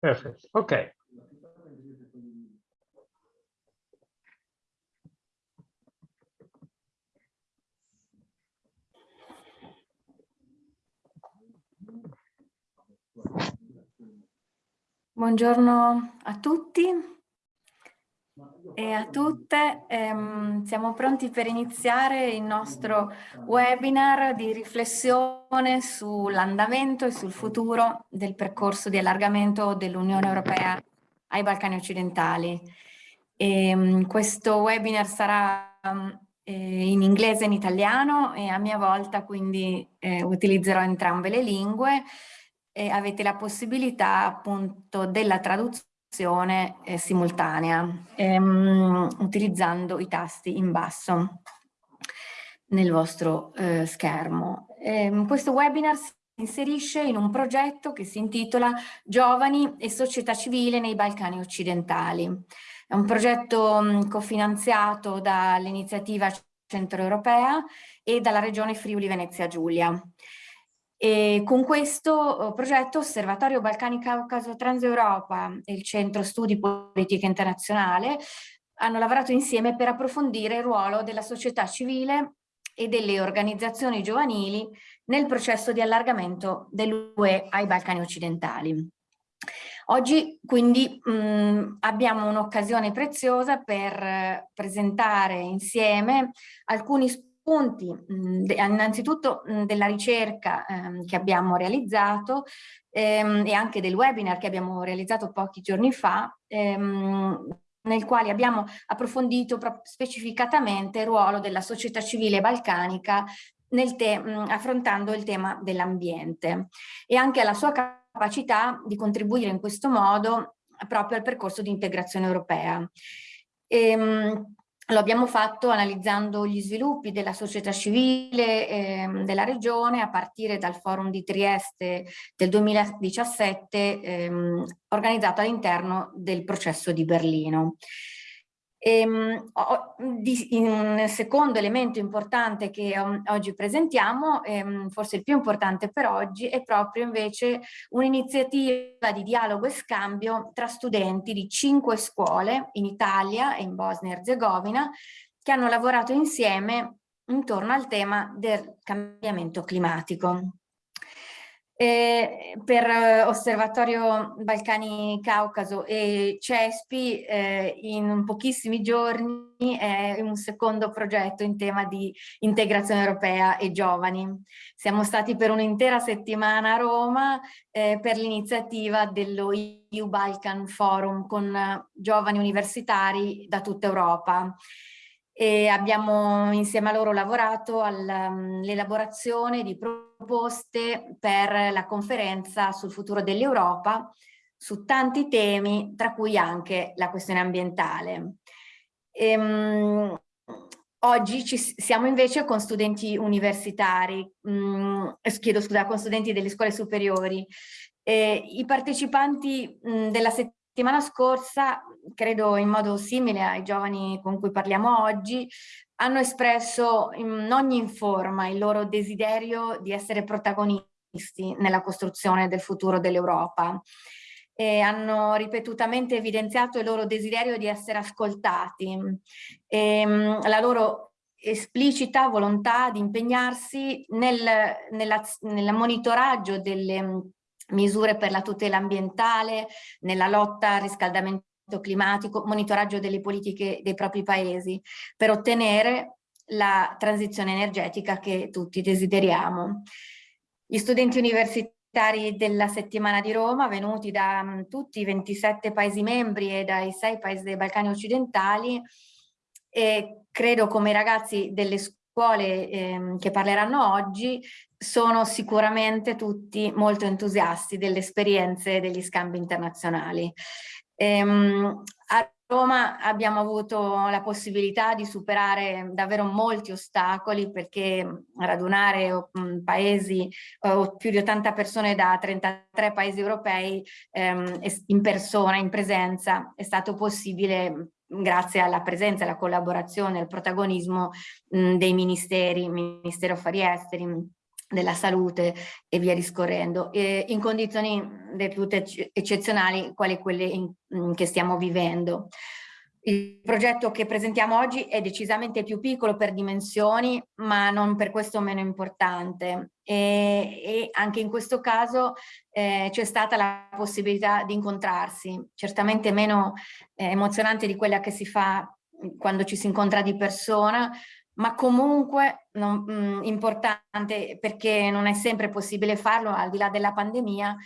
Perfetto, ok. Buongiorno a tutti e a tutte. Ehm, siamo pronti per iniziare il nostro webinar di riflessione sull'andamento e sul futuro del percorso di allargamento dell'Unione Europea ai Balcani occidentali. Ehm, questo webinar sarà eh, in inglese e in italiano e a mia volta quindi eh, utilizzerò entrambe le lingue e avete la possibilità appunto della traduzione simultanea ehm, utilizzando i tasti in basso nel vostro eh, schermo. Ehm, questo webinar si inserisce in un progetto che si intitola Giovani e società civile nei Balcani occidentali. È un progetto mh, cofinanziato dall'iniziativa centroeuropea e dalla regione Friuli Venezia Giulia. E con questo eh, progetto Osservatorio Balcani Caucaso Transeuropa e il Centro Studi Politica Internazionale hanno lavorato insieme per approfondire il ruolo della società civile e delle organizzazioni giovanili nel processo di allargamento dell'UE ai Balcani occidentali. Oggi quindi mh, abbiamo un'occasione preziosa per eh, presentare insieme alcuni spunti punti, mh, innanzitutto mh, della ricerca ehm, che abbiamo realizzato ehm, e anche del webinar che abbiamo realizzato pochi giorni fa, ehm, nel quale abbiamo approfondito specificatamente il ruolo della società civile balcanica mh, affrontando il tema dell'ambiente e anche alla sua capacità di contribuire in questo modo proprio al percorso di integrazione europea. Ehm, lo abbiamo fatto analizzando gli sviluppi della società civile ehm, della regione a partire dal forum di Trieste del 2017 ehm, organizzato all'interno del processo di Berlino. Ehm, un secondo elemento importante che oggi presentiamo, ehm, forse il più importante per oggi, è proprio invece un'iniziativa di dialogo e scambio tra studenti di cinque scuole in Italia e in Bosnia e Herzegovina che hanno lavorato insieme intorno al tema del cambiamento climatico. Eh, per eh, Osservatorio Balcani Caucaso e CESPI eh, in pochissimi giorni è un secondo progetto in tema di integrazione europea e giovani. Siamo stati per un'intera settimana a Roma eh, per l'iniziativa dello EU Balkan Forum con eh, giovani universitari da tutta Europa e abbiamo insieme a loro lavorato all'elaborazione di proposte per la conferenza sul futuro dell'Europa su tanti temi, tra cui anche la questione ambientale. Ehm, oggi ci siamo invece con studenti universitari, mh, mm, chiedo scusa, con studenti delle scuole superiori. Eh, I partecipanti mh, mm, della settimana scorsa credo in modo simile ai giovani con cui parliamo oggi, hanno espresso in ogni forma il loro desiderio di essere protagonisti nella costruzione del futuro dell'Europa. E hanno ripetutamente evidenziato il loro desiderio di essere ascoltati. E ehm, la loro esplicita volontà di impegnarsi nel, nel monitoraggio delle misure per la tutela ambientale, nella lotta al riscaldamento climatico, monitoraggio delle politiche dei propri paesi per ottenere la transizione energetica che tutti desideriamo. Gli studenti universitari della settimana di Roma, venuti da um, tutti i 27 paesi membri e dai 6 paesi dei Balcani occidentali, e credo come i ragazzi delle scuole eh, che parleranno oggi, sono sicuramente tutti molto entusiasti delle esperienze degli scambi internazionali. Ehm, a Roma abbiamo avuto la possibilità di superare davvero molti ostacoli perché radunare paesi più di 80 persone da 33 paesi europei ehm, in persona, in presenza, è stato possibile grazie alla presenza, alla collaborazione, al protagonismo dei ministeri, Ministero Affari Esteri, della salute e via discorrendo, e in condizioni del tutto eccezionali quali quelle in, in che stiamo vivendo. Il progetto che presentiamo oggi è decisamente più piccolo per dimensioni, ma non per questo meno importante. E, e anche in questo caso eh, c'è stata la possibilità di incontrarsi, certamente meno eh, emozionante di quella che si fa quando ci si incontra di persona, ma comunque non, mh, mm, importante perché non è sempre possibile farlo al di là della pandemia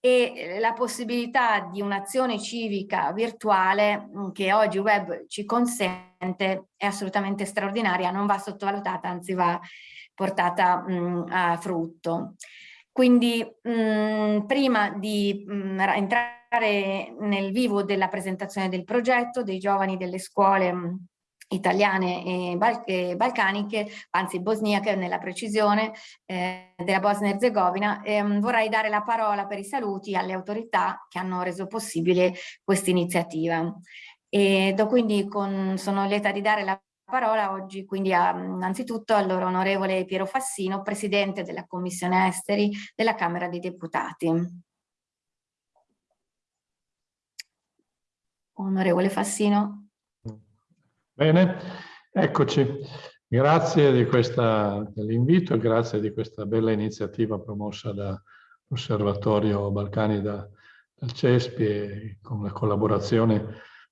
e eh, la possibilità di un'azione civica virtuale mm, che oggi web ci consente è assolutamente straordinaria, non va sottovalutata, anzi va portata mh, mm, a frutto. Quindi prima di entrare nel vivo della presentazione del progetto dei giovani delle scuole italiane e, bal balcaniche, anzi bosniache nella precisione, eh, della Bosnia Herzegovina, vorrei dare la parola per i saluti alle autorità che hanno reso possibile questa iniziativa. E do quindi con, sono lieta di dare la parola oggi quindi a, innanzitutto al loro onorevole Piero Fassino, Presidente della Commissione Esteri della Camera dei Deputati. Onorevole Fassino. Bene, eccoci. Grazie dell'invito e grazie di questa bella iniziativa promossa dall'Osservatorio Balcani da, dal CESPI e con la collaborazione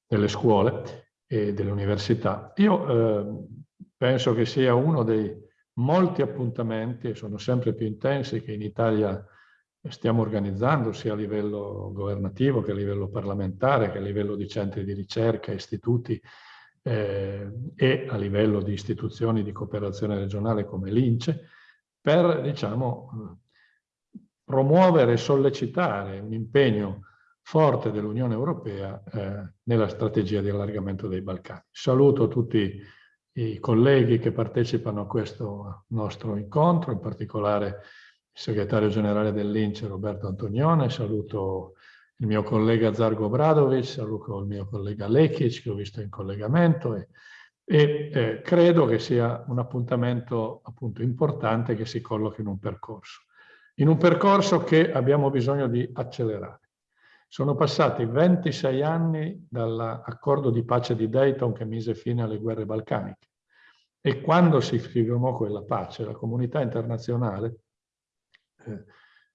delle scuole e delle università. Io eh, penso che sia uno dei molti appuntamenti, e sono sempre più intensi, che in Italia stiamo organizzando sia a livello governativo che a livello parlamentare, che a livello di centri di ricerca, istituti, eh, e a livello di istituzioni di cooperazione regionale come l'INCE per diciamo, promuovere e sollecitare un impegno forte dell'Unione Europea eh, nella strategia di allargamento dei Balcani. Saluto tutti i colleghi che partecipano a questo nostro incontro, in particolare il segretario generale dell'Ince Roberto Antonione, saluto il mio collega Zargo Bradovic, saluto il mio collega Lekic che ho visto in collegamento e, e eh, credo che sia un appuntamento appunto importante che si collochi in un percorso. In un percorso che abbiamo bisogno di accelerare. Sono passati 26 anni dall'accordo di pace di Dayton che mise fine alle guerre balcaniche e quando si firmò quella pace la comunità internazionale eh,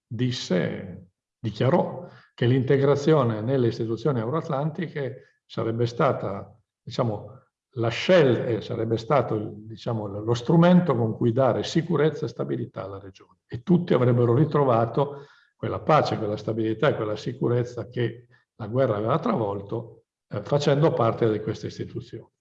disse, dichiarò che l'integrazione nelle istituzioni euroatlantiche sarebbe stata, diciamo, la scelta eh, sarebbe stato diciamo, lo strumento con cui dare sicurezza e stabilità alla regione e tutti avrebbero ritrovato quella pace, quella stabilità e quella sicurezza che la guerra aveva travolto eh, facendo parte di queste istituzioni.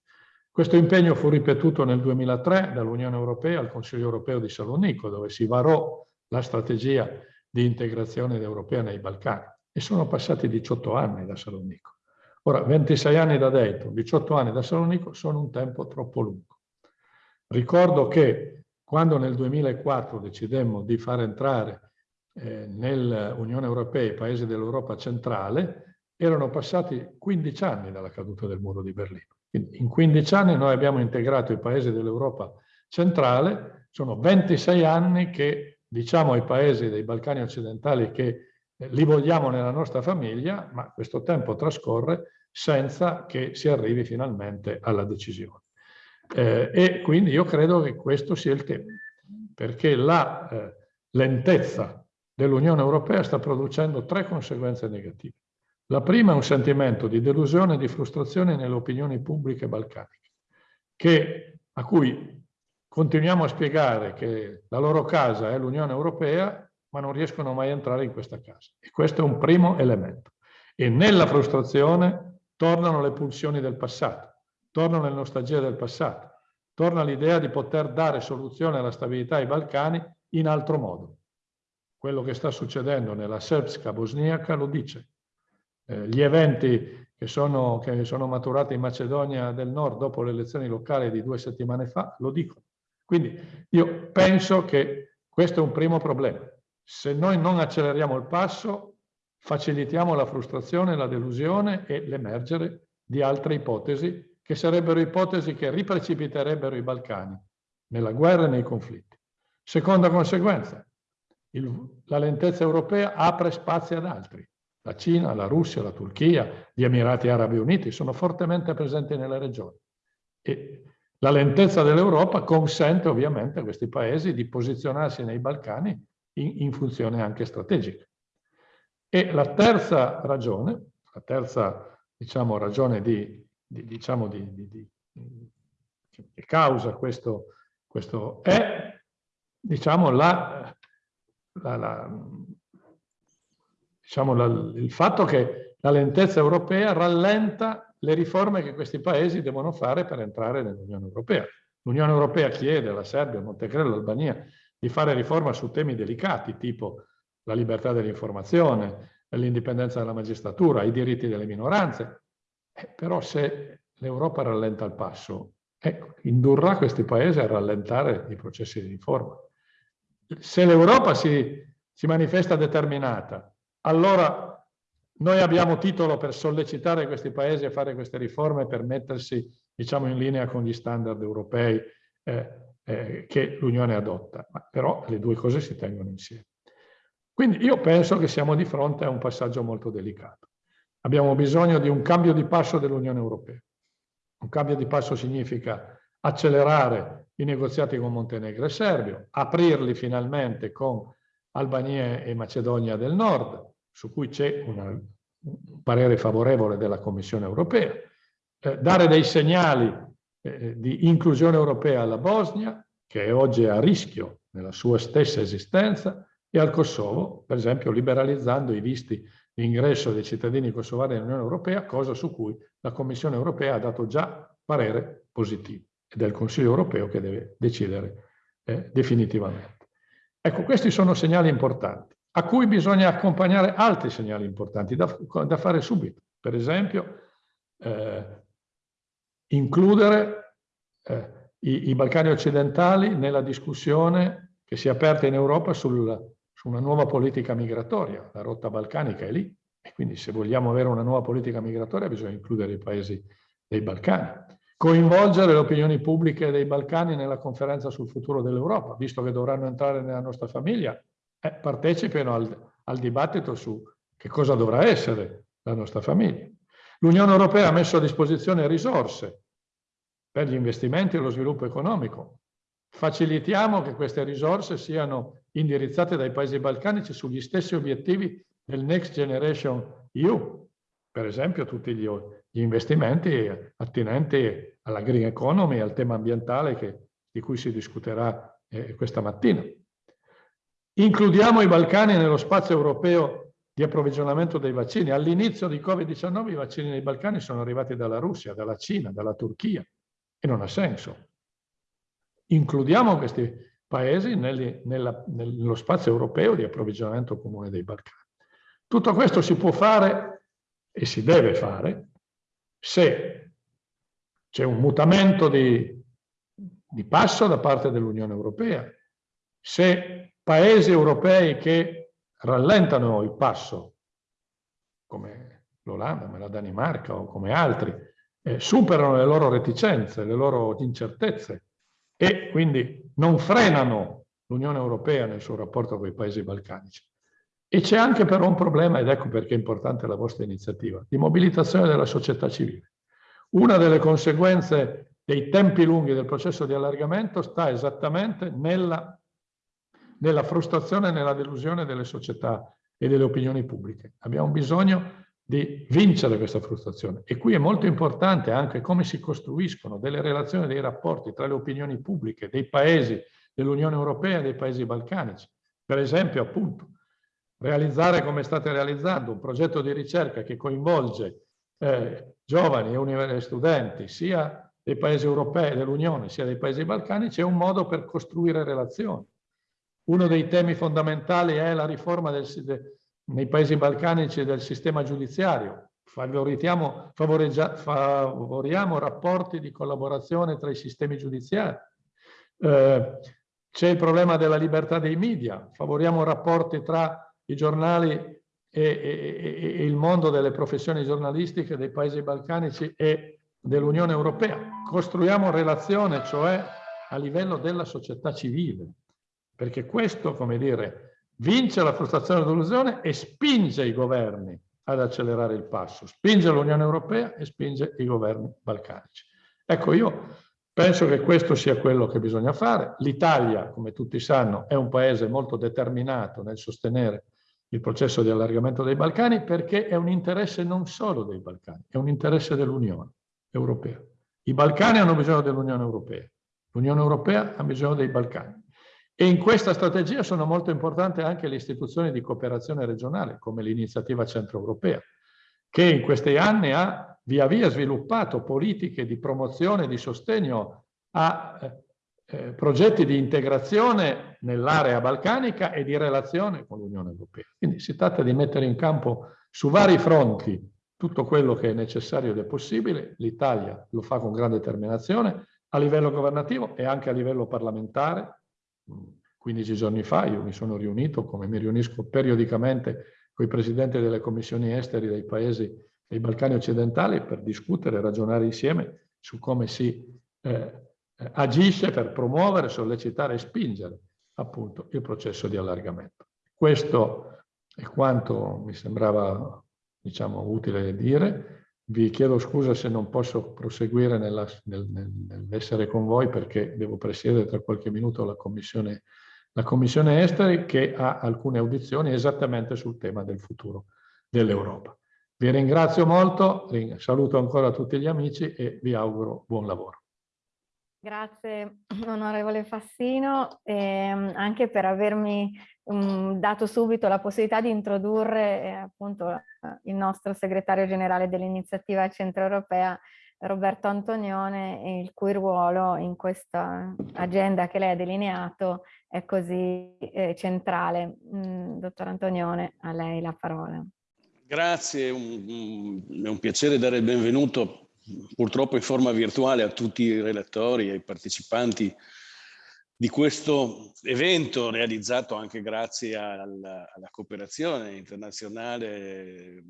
Questo impegno fu ripetuto nel 2003 dall'Unione Europea al Consiglio Europeo di Salonico dove si varò la strategia di integrazione europea nei Balcani e sono passati 18 anni da Salonico. Ora, 26 anni da Dayton, 18 anni da Salonico sono un tempo troppo lungo. Ricordo che quando nel 2004 decidemmo di far entrare eh, nell'Unione Europea i paesi dell'Europa centrale, erano passati 15 anni dalla caduta del muro di Berlino. Quindi in 15 anni noi abbiamo integrato i paesi dell'Europa centrale, sono 26 anni che diciamo ai paesi dei Balcani occidentali che li vogliamo nella nostra famiglia, ma questo tempo trascorre senza che si arrivi finalmente alla decisione. Eh, e quindi io credo che questo sia il tema, perché la eh, lentezza dell'Unione Europea sta producendo tre conseguenze negative. La prima è un sentimento di delusione e di frustrazione nelle opinioni pubbliche balcaniche, che, a cui continuiamo a spiegare che la loro casa è l'Unione Europea ma non riescono mai a entrare in questa casa. E questo è un primo elemento. E nella frustrazione tornano le pulsioni del passato, tornano le nostalgie del passato, torna l'idea di poter dare soluzione alla stabilità ai Balcani in altro modo. Quello che sta succedendo nella Srpska bosniaca lo dice. Eh, gli eventi che sono, che sono maturati in Macedonia del Nord dopo le elezioni locali di due settimane fa lo dicono. Quindi io penso che questo è un primo problema. Se noi non acceleriamo il passo, facilitiamo la frustrazione, la delusione e l'emergere di altre ipotesi, che sarebbero ipotesi che riprecipiterebbero i Balcani nella guerra e nei conflitti. Seconda conseguenza, il, la lentezza europea apre spazi ad altri. La Cina, la Russia, la Turchia, gli Emirati Arabi Uniti sono fortemente presenti nelle regioni. E la lentezza dell'Europa consente ovviamente a questi paesi di posizionarsi nei Balcani in, in funzione anche strategica. E la terza ragione, la terza diciamo, ragione di, di, diciamo, di, che causa questo, questo è diciamo, la, la, la, diciamo il fatto che la lentezza europea rallenta le riforme che questi paesi devono fare per entrare nell'Unione Europea. L'Unione Europea chiede alla Serbia, Montenegro, all'Albania di fare riforma su temi delicati tipo la libertà dell'informazione, l'indipendenza della magistratura, i diritti delle minoranze. Eh, però se l'Europa rallenta il passo, eh, indurrà questi paesi a rallentare i processi di riforma. Se l'Europa si, si manifesta determinata, allora noi abbiamo titolo per sollecitare questi paesi a fare queste riforme per mettersi diciamo, in linea con gli standard europei eh, eh, che l'Unione adotta, Ma però le due cose si tengono insieme. Quindi io penso che siamo di fronte a un passaggio molto delicato. Abbiamo bisogno di un cambio di passo dell'Unione Europea. Un cambio di passo significa accelerare i negoziati con Montenegro e Serbia, aprirli finalmente con Albania e Macedonia del Nord, su cui c'è un parere favorevole della Commissione europea, eh, dare dei segnali eh, di inclusione europea alla Bosnia, che oggi è a rischio nella sua stessa esistenza, e al Kosovo, per esempio liberalizzando i visti di ingresso dei cittadini kosovari nell'Unione Europea, cosa su cui la Commissione europea ha dato già parere positivo ed è il Consiglio europeo che deve decidere eh, definitivamente. Ecco, questi sono segnali importanti a cui bisogna accompagnare altri segnali importanti da, da fare subito. Per esempio, eh, includere eh, i, i, Balcani occidentali nella discussione che si è aperta in Europa sul, su una nuova politica migratoria. La rotta balcanica è lì e quindi se vogliamo avere una nuova politica migratoria bisogna includere i paesi dei Balcani. Coinvolgere le opinioni pubbliche dei Balcani nella conferenza sul futuro dell'Europa, visto che dovranno entrare nella nostra famiglia, eh, partecipino al, al dibattito su che cosa dovrà essere la nostra famiglia. L'Unione Europea ha messo a disposizione risorse per gli investimenti e lo sviluppo economico. Facilitiamo che queste risorse siano indirizzate dai paesi balcanici sugli stessi obiettivi del Next Generation EU, per esempio tutti gli, gli investimenti attinenti alla green economy, e al tema ambientale che, di cui si discuterà eh, questa mattina. Includiamo i Balcani nello spazio europeo di approvvigionamento dei vaccini. All'inizio di Covid-19 i vaccini nei Balcani sono arrivati dalla Russia, dalla Cina, dalla Turchia e non ha senso. Includiamo questi paesi nelli, nella, nello spazio europeo di approvvigionamento comune dei Balcani. Tutto questo si può fare e si deve fare se c'è un mutamento di, di passo da parte dell'Unione Europea, se paesi europei che rallentano il passo, come l'Olanda, come la Danimarca o come altri, eh, superano le loro reticenze, le loro incertezze e quindi non frenano l'Unione Europea nel suo rapporto con i paesi balcanici. E c'è anche però un problema, ed ecco perché è importante la vostra iniziativa, di mobilitazione della società civile. Una delle conseguenze dei tempi lunghi del processo di allargamento sta esattamente nella nella frustrazione e nella delusione delle società e delle opinioni pubbliche. Abbiamo bisogno di vincere questa frustrazione. E qui è molto importante anche come si costruiscono delle relazioni, dei rapporti tra le opinioni pubbliche dei paesi dell'Unione Europea e dei paesi balcanici. Per esempio, appunto, realizzare come state realizzando un progetto di ricerca che coinvolge eh, giovani e studenti sia dei paesi europei dell'Unione sia dei paesi balcanici è un modo per costruire relazioni uno dei temi fondamentali è la riforma del, de, nei paesi balcanici del sistema giudiziario. Favoriamo, rapporti di collaborazione tra i sistemi giudiziari. Eh, C'è il problema della libertà dei media. Favoriamo rapporti tra i giornali e, e, e il mondo delle professioni giornalistiche dei paesi balcanici e dell'Unione Europea. Costruiamo relazione, cioè a livello della società civile perché questo, come dire, vince la frustrazione dell'illusione e spinge i governi ad accelerare il passo, spinge l'Unione Europea e spinge i governi balcanici. Ecco, io penso che questo sia quello che bisogna fare. L'Italia, come tutti sanno, è un paese molto determinato nel sostenere il processo di allargamento dei Balcani perché è un interesse non solo dei Balcani, è un interesse dell'Unione Europea. I Balcani hanno bisogno dell'Unione Europea, l'Unione Europea ha bisogno dei Balcani. E in questa strategia sono molto importanti anche le istituzioni di cooperazione regionale, come l'iniziativa centroeuropea, che in questi anni ha via via sviluppato politiche di promozione e di sostegno a eh, eh, progetti di integrazione nell'area balcanica e di relazione con l'Unione Europea. Quindi si tratta di mettere in campo su vari fronti tutto quello che è necessario ed è possibile. L'Italia lo fa con grande determinazione a livello governativo e anche a livello parlamentare. 15 giorni fa io mi sono riunito, come mi riunisco periodicamente con i presidenti delle commissioni esteri dei paesi dei Balcani occidentali per discutere ragionare insieme su come si eh, eh, agisce per promuovere, sollecitare e spingere appunto il processo di allargamento. Questo è quanto mi sembrava diciamo, utile dire. Vi chiedo scusa se non posso proseguire nella, nel, nell'essere con voi perché devo presiedere tra qualche minuto la commissione, la commissione esteri che ha alcune audizioni esattamente sul tema del futuro dell'Europa. Vi ringrazio molto, saluto ancora tutti gli amici e vi auguro buon lavoro. Grazie onorevole Fassino, ehm, anche per avermi dato subito la possibilità di introdurre eh, appunto il nostro segretario generale dell'iniziativa centroeuropea Roberto Antonione, il cui ruolo in questa agenda che lei ha delineato è così eh, centrale. Mm, dottor Antonione, a lei la parola. Grazie, è un, un piacere dare il benvenuto purtroppo in forma virtuale a tutti i relatori e ai partecipanti di questo evento realizzato anche grazie alla, alla cooperazione internazionale,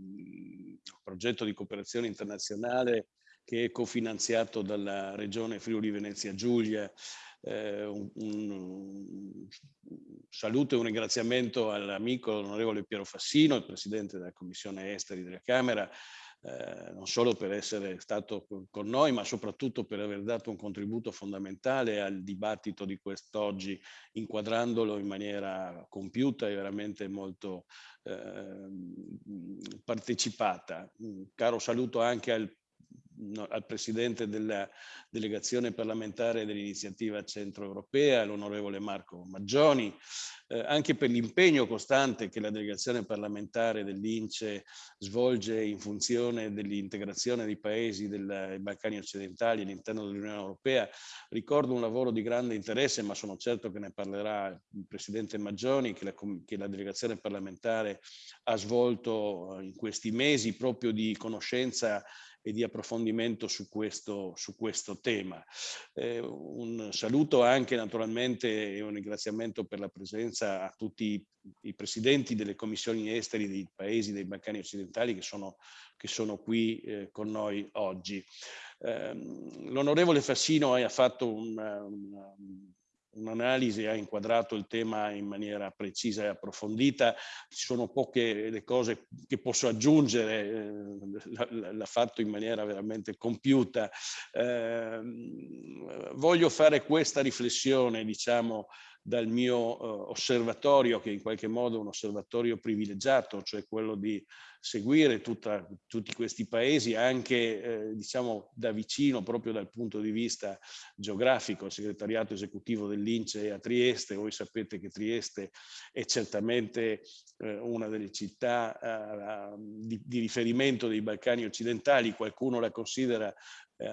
progetto di cooperazione internazionale che è cofinanziato dalla regione Friuli Venezia Giulia. Eh, un, un, saluto e un ringraziamento all'amico onorevole Piero Fassino, il presidente della Commissione Esteri della Camera, eh, non solo per essere stato con noi, ma soprattutto per aver dato un contributo fondamentale al dibattito di quest'oggi, inquadrandolo in maniera compiuta e veramente molto eh, partecipata. Un caro saluto anche al al Presidente della Delegazione parlamentare dell'Iniziativa Centroeuropea, l'onorevole Marco Maggioni, eh, anche per l'impegno costante che la delegazione parlamentare dell'Ince svolge in funzione dell'integrazione dei paesi dei Balcani occidentali all'interno dell'Unione Europea. Ricordo un lavoro di grande interesse, ma sono certo che ne parlerà il Presidente Maggioni, che la, che la delegazione parlamentare ha svolto in questi mesi proprio di conoscenza e di approfondimento su questo, su questo tema. Eh, un saluto anche naturalmente e un ringraziamento per la presenza a tutti i presidenti delle commissioni esteri dei paesi dei Balcani occidentali che sono, che sono qui eh, con noi oggi. Eh, L'onorevole Fassino ha fatto un, un un'analisi ha inquadrato il tema in maniera precisa e approfondita, ci sono poche le cose che posso aggiungere, eh, l'ha fatto in maniera veramente compiuta. Eh, voglio fare questa riflessione, diciamo, dal mio uh, osservatorio, che in qualche modo è un osservatorio privilegiato, cioè quello di seguire tutta, tutti questi paesi anche eh, diciamo da vicino proprio dal punto di vista geografico. Il segretariato esecutivo dell'Ince è a Trieste, voi sapete che Trieste è certamente eh, una delle città eh, di, di riferimento dei Balcani occidentali, qualcuno la considera eh,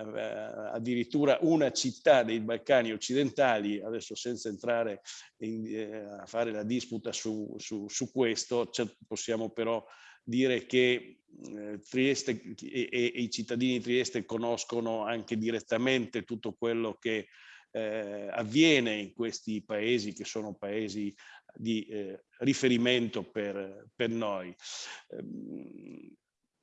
addirittura una città dei Balcani occidentali, adesso senza entrare in, eh, a fare la disputa su, su, su questo, possiamo però dire che eh, Trieste e, e, i cittadini di Trieste conoscono anche direttamente tutto quello che eh, avviene in questi paesi che sono paesi di eh, riferimento per, per noi.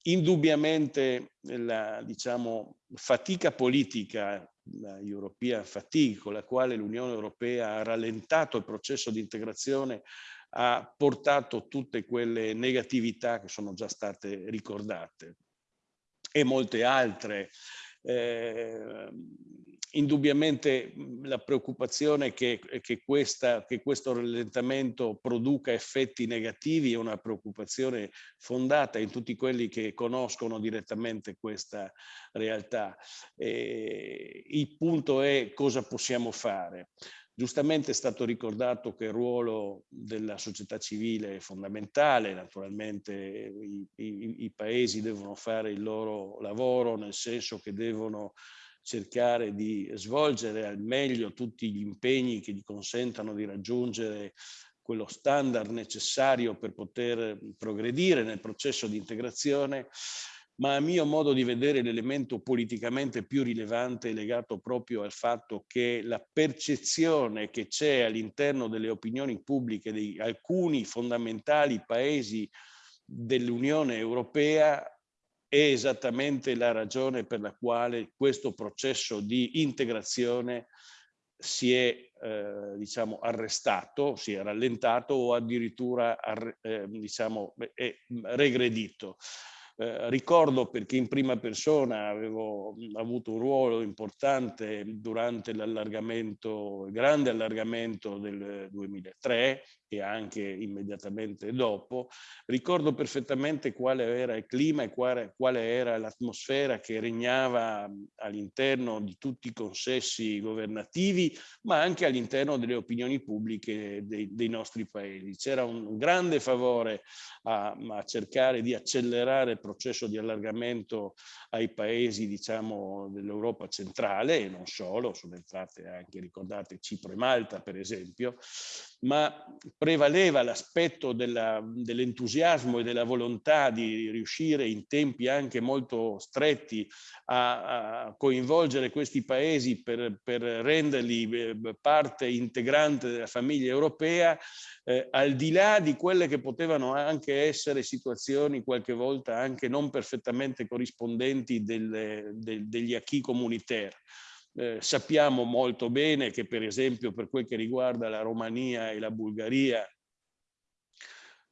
Indubbiamente la diciamo, fatica politica, la European fatigue, con la quale l'Unione Europea ha rallentato il processo di integrazione, ha portato tutte quelle negatività che sono già state ricordate e molte altre. Eh, indubbiamente la preoccupazione che, che, questa, che, questo rallentamento produca effetti negativi è una preoccupazione fondata in tutti quelli che conoscono direttamente questa realtà. E il punto è cosa possiamo fare. Giustamente è stato ricordato che il ruolo della società civile è fondamentale, naturalmente i, i, i paesi devono fare il loro lavoro, nel senso che devono cercare di svolgere al meglio tutti gli impegni che gli consentano di raggiungere quello standard necessario per poter progredire nel processo di integrazione, ma a mio modo di vedere l'elemento politicamente più rilevante è legato proprio al fatto che la percezione che c'è all'interno delle opinioni pubbliche di alcuni fondamentali paesi dell'Unione Europea è esattamente la ragione per la quale questo processo di integrazione si è eh, diciamo arrestato, si è rallentato o addirittura eh, diciamo, è regredito. Eh, ricordo perché in prima persona avevo avuto un ruolo importante durante l'allargamento, il grande allargamento del 2003 e anche immediatamente dopo, ricordo perfettamente quale era il clima e quale, quale era l'atmosfera che regnava all'interno di tutti i consessi governativi, ma anche all'interno delle opinioni pubbliche dei, dei nostri paesi. C'era un grande favore a, a, cercare di accelerare il processo di allargamento ai paesi, diciamo, dell'Europa centrale e non solo, sono entrate anche, ricordate, Cipro e Malta, per esempio, ma prevaleva l'aspetto dell'entusiasmo e della volontà di riuscire in tempi anche molto stretti a, a coinvolgere questi paesi per, per, renderli eh, parte integrante della famiglia europea, eh, al di là di quelle che potevano anche essere situazioni qualche volta anche non perfettamente corrispondenti delle, del, degli acquis communautaire. Eh, sappiamo molto bene che per esempio per quel che riguarda la Romania e la Bulgaria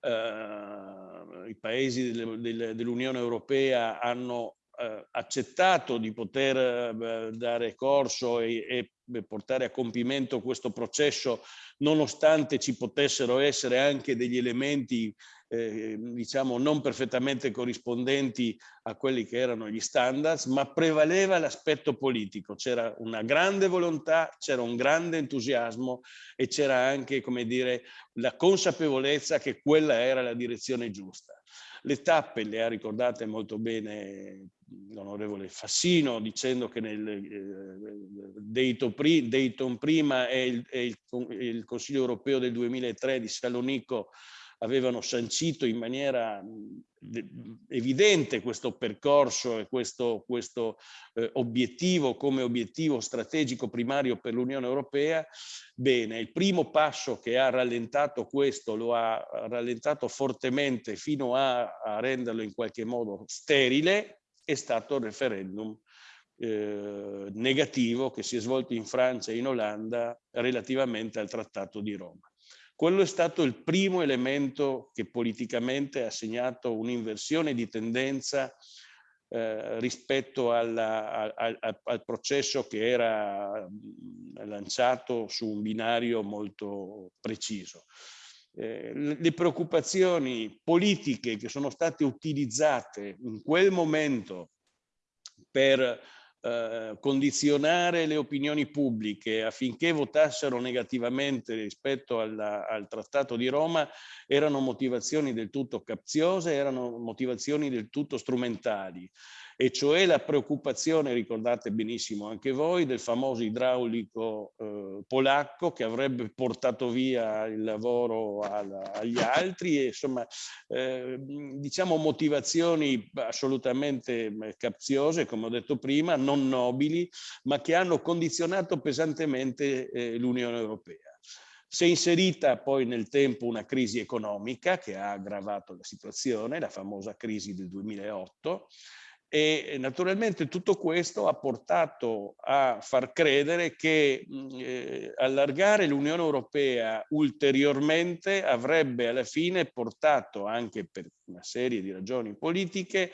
eh, i paesi dell'Unione Europea hanno eh, accettato di poter eh, dare corso e, e portare a compimento questo processo nonostante ci potessero essere anche degli elementi eh, diciamo non perfettamente corrispondenti a quelli che erano gli standards, ma prevaleva l'aspetto politico, c'era una grande volontà, c'era un grande entusiasmo e c'era anche, come dire, la consapevolezza che quella era la direzione giusta. Le tappe le ha ricordate molto bene l'onorevole Fassino dicendo che nel eh, Dayton, prima e il, il, il Consiglio europeo del 2003 di Salonico avevano sancito in maniera evidente questo percorso e questo, questo eh, obiettivo come obiettivo strategico primario per l'Unione Europea, bene, il primo passo che ha rallentato questo, lo ha rallentato fortemente fino a, a renderlo in qualche modo sterile, è stato il referendum eh, negativo che si è svolto in Francia e in Olanda relativamente al Trattato di Roma. Quello è stato il primo elemento che politicamente ha segnato un'inversione di tendenza eh, rispetto alla, al, al, processo che era lanciato su un binario molto preciso. Eh, le preoccupazioni politiche che sono state utilizzate in quel momento per eh, condizionare le opinioni pubbliche affinché votassero negativamente rispetto alla, al Trattato di Roma erano motivazioni del tutto capziose, erano motivazioni del tutto strumentali e cioè la preoccupazione, ricordate benissimo anche voi, del famoso idraulico eh, polacco che avrebbe portato via il lavoro al, agli altri e insomma eh, diciamo motivazioni assolutamente eh, capziose, come ho detto prima, non nobili, ma che hanno condizionato pesantemente eh, l'Unione Europea. Si è inserita poi nel tempo una crisi economica che ha aggravato la situazione, la famosa crisi del 2008, e naturalmente tutto questo ha portato a far credere che eh, allargare l'Unione Europea ulteriormente avrebbe alla fine portato, anche per una serie di ragioni politiche,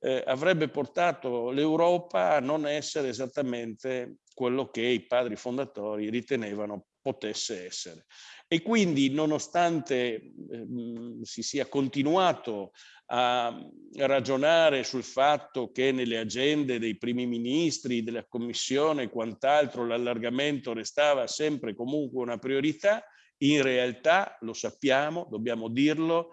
eh, avrebbe portato l'Europa a non essere esattamente quello che i padri fondatori ritenevano potesse essere. E quindi nonostante eh, si sia continuato a ragionare sul fatto che nelle agende dei primi ministri, della Commissione e quant'altro l'allargamento restava sempre comunque una priorità, in realtà, lo sappiamo, dobbiamo dirlo,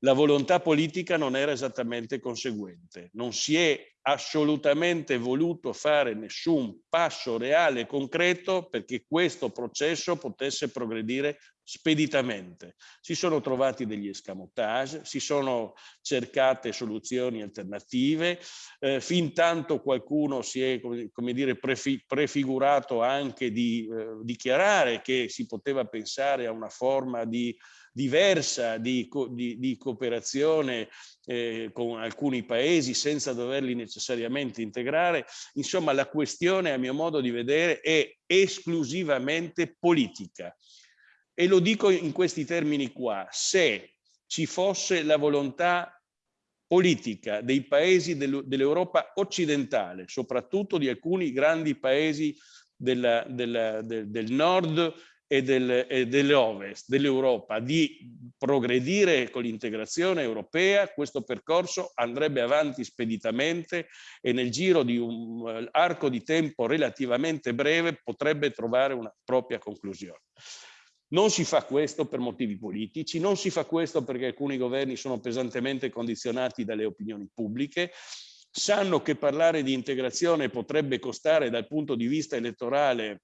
la volontà politica non era esattamente conseguente. Non si è assolutamente voluto fare nessun passo reale e concreto perché questo processo potesse progredire speditamente. Si sono trovati degli escamotage, si sono cercate soluzioni alternative, eh, fin tanto qualcuno si è come, dire, prefi, prefigurato anche di eh, dichiarare che si poteva pensare a una forma di diversa di, di, di cooperazione eh, con alcuni paesi senza doverli necessariamente integrare. Insomma, la questione, a mio modo di vedere, è esclusivamente politica. E lo dico in questi termini qua. Se ci fosse la volontà politica dei paesi dell'Europa occidentale, soprattutto di alcuni grandi paesi della, della, del, del nord e, del, e dell'Ovest, dell'Europa, di progredire con l'integrazione europea, questo percorso andrebbe avanti speditamente e nel giro di un uh, arco di tempo relativamente breve potrebbe trovare una propria conclusione. Non si fa questo per motivi politici, non si fa questo perché alcuni governi sono pesantemente condizionati dalle opinioni pubbliche, sanno che parlare di integrazione potrebbe costare dal punto di vista elettorale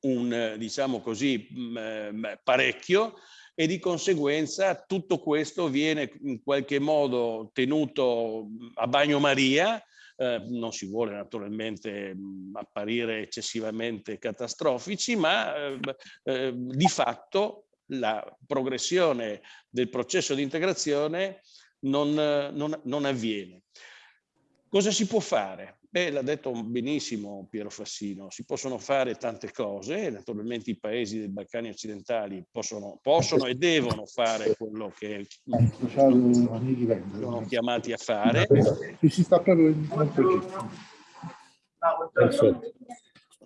un, diciamo così, mm, eh, parecchio e di conseguenza tutto questo viene in qualche modo tenuto a bagnomaria, eh, non si vuole naturalmente mm, apparire eccessivamente catastrofici, ma eh, eh, di fatto la progressione del processo di integrazione non, non, non avviene. Cosa si può fare? Beh, l'ha detto benissimo Piero Fassino, si possono fare tante cose, naturalmente i paesi dei Balcani occidentali possono, possono e devono fare quello che sono chiamati a fare. Si sta proprio in Perfetto.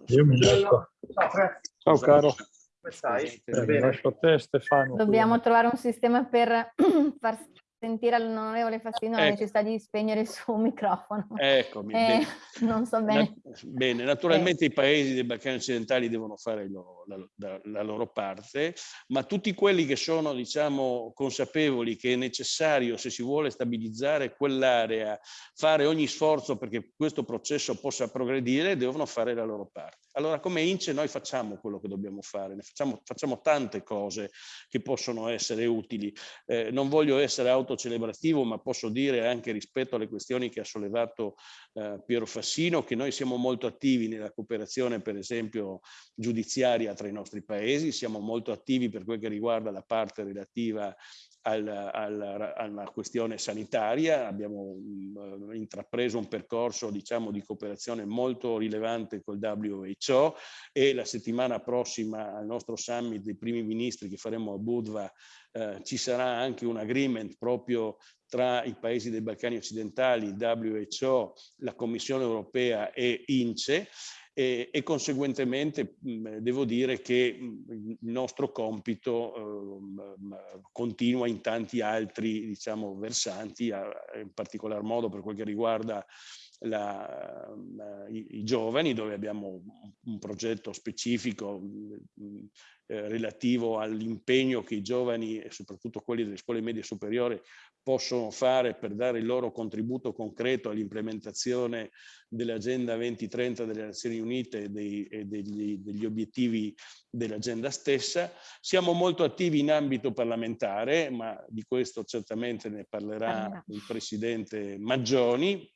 Io mi lascio. Ciao caro. Come stai? Eh, lascio a te Stefano. Dobbiamo trovare un sistema per far sentire all'onorevole Fassino ecco. la necessità di spegnere il suo microfono. Eccomi. Eh, non so bene. bene, naturalmente eh. i paesi dei Balcani occidentali devono fare lo, la, la, loro parte, ma tutti quelli che sono, diciamo, consapevoli che è necessario, se si vuole stabilizzare quell'area, fare ogni sforzo perché questo processo possa progredire, devono fare la loro parte. Allora, come INCE noi facciamo quello che dobbiamo fare, facciamo, facciamo, tante cose che possono essere utili. Eh, non voglio essere auto autocelebrativo, ma posso dire anche rispetto alle questioni che ha sollevato eh, Piero Fassino, che noi siamo molto attivi nella cooperazione, per esempio, giudiziaria tra i nostri paesi, siamo molto attivi per quel che riguarda la parte relativa al, al, alla questione sanitaria, abbiamo um, intrapreso un percorso diciamo, di cooperazione molto rilevante col WHO e la settimana prossima al nostro summit dei primi ministri che faremo a Budva eh, ci sarà anche un agreement proprio tra i paesi dei Balcani occidentali, WHO, la Commissione europea e INCE e, e conseguentemente mh, devo dire che mh, il nostro compito eh, continua in tanti altri diciamo, versanti, a, in particolar modo per quel che riguarda la, i, i, giovani, dove abbiamo un progetto specifico eh, relativo all'impegno che i giovani e soprattutto quelli delle scuole medie superiori possono fare per dare il loro contributo concreto all'implementazione dell'Agenda 2030 delle Nazioni Unite e, dei, e degli, degli obiettivi dell'agenda stessa. Siamo molto attivi in ambito parlamentare, ma di questo certamente ne parlerà il Presidente Maggioni,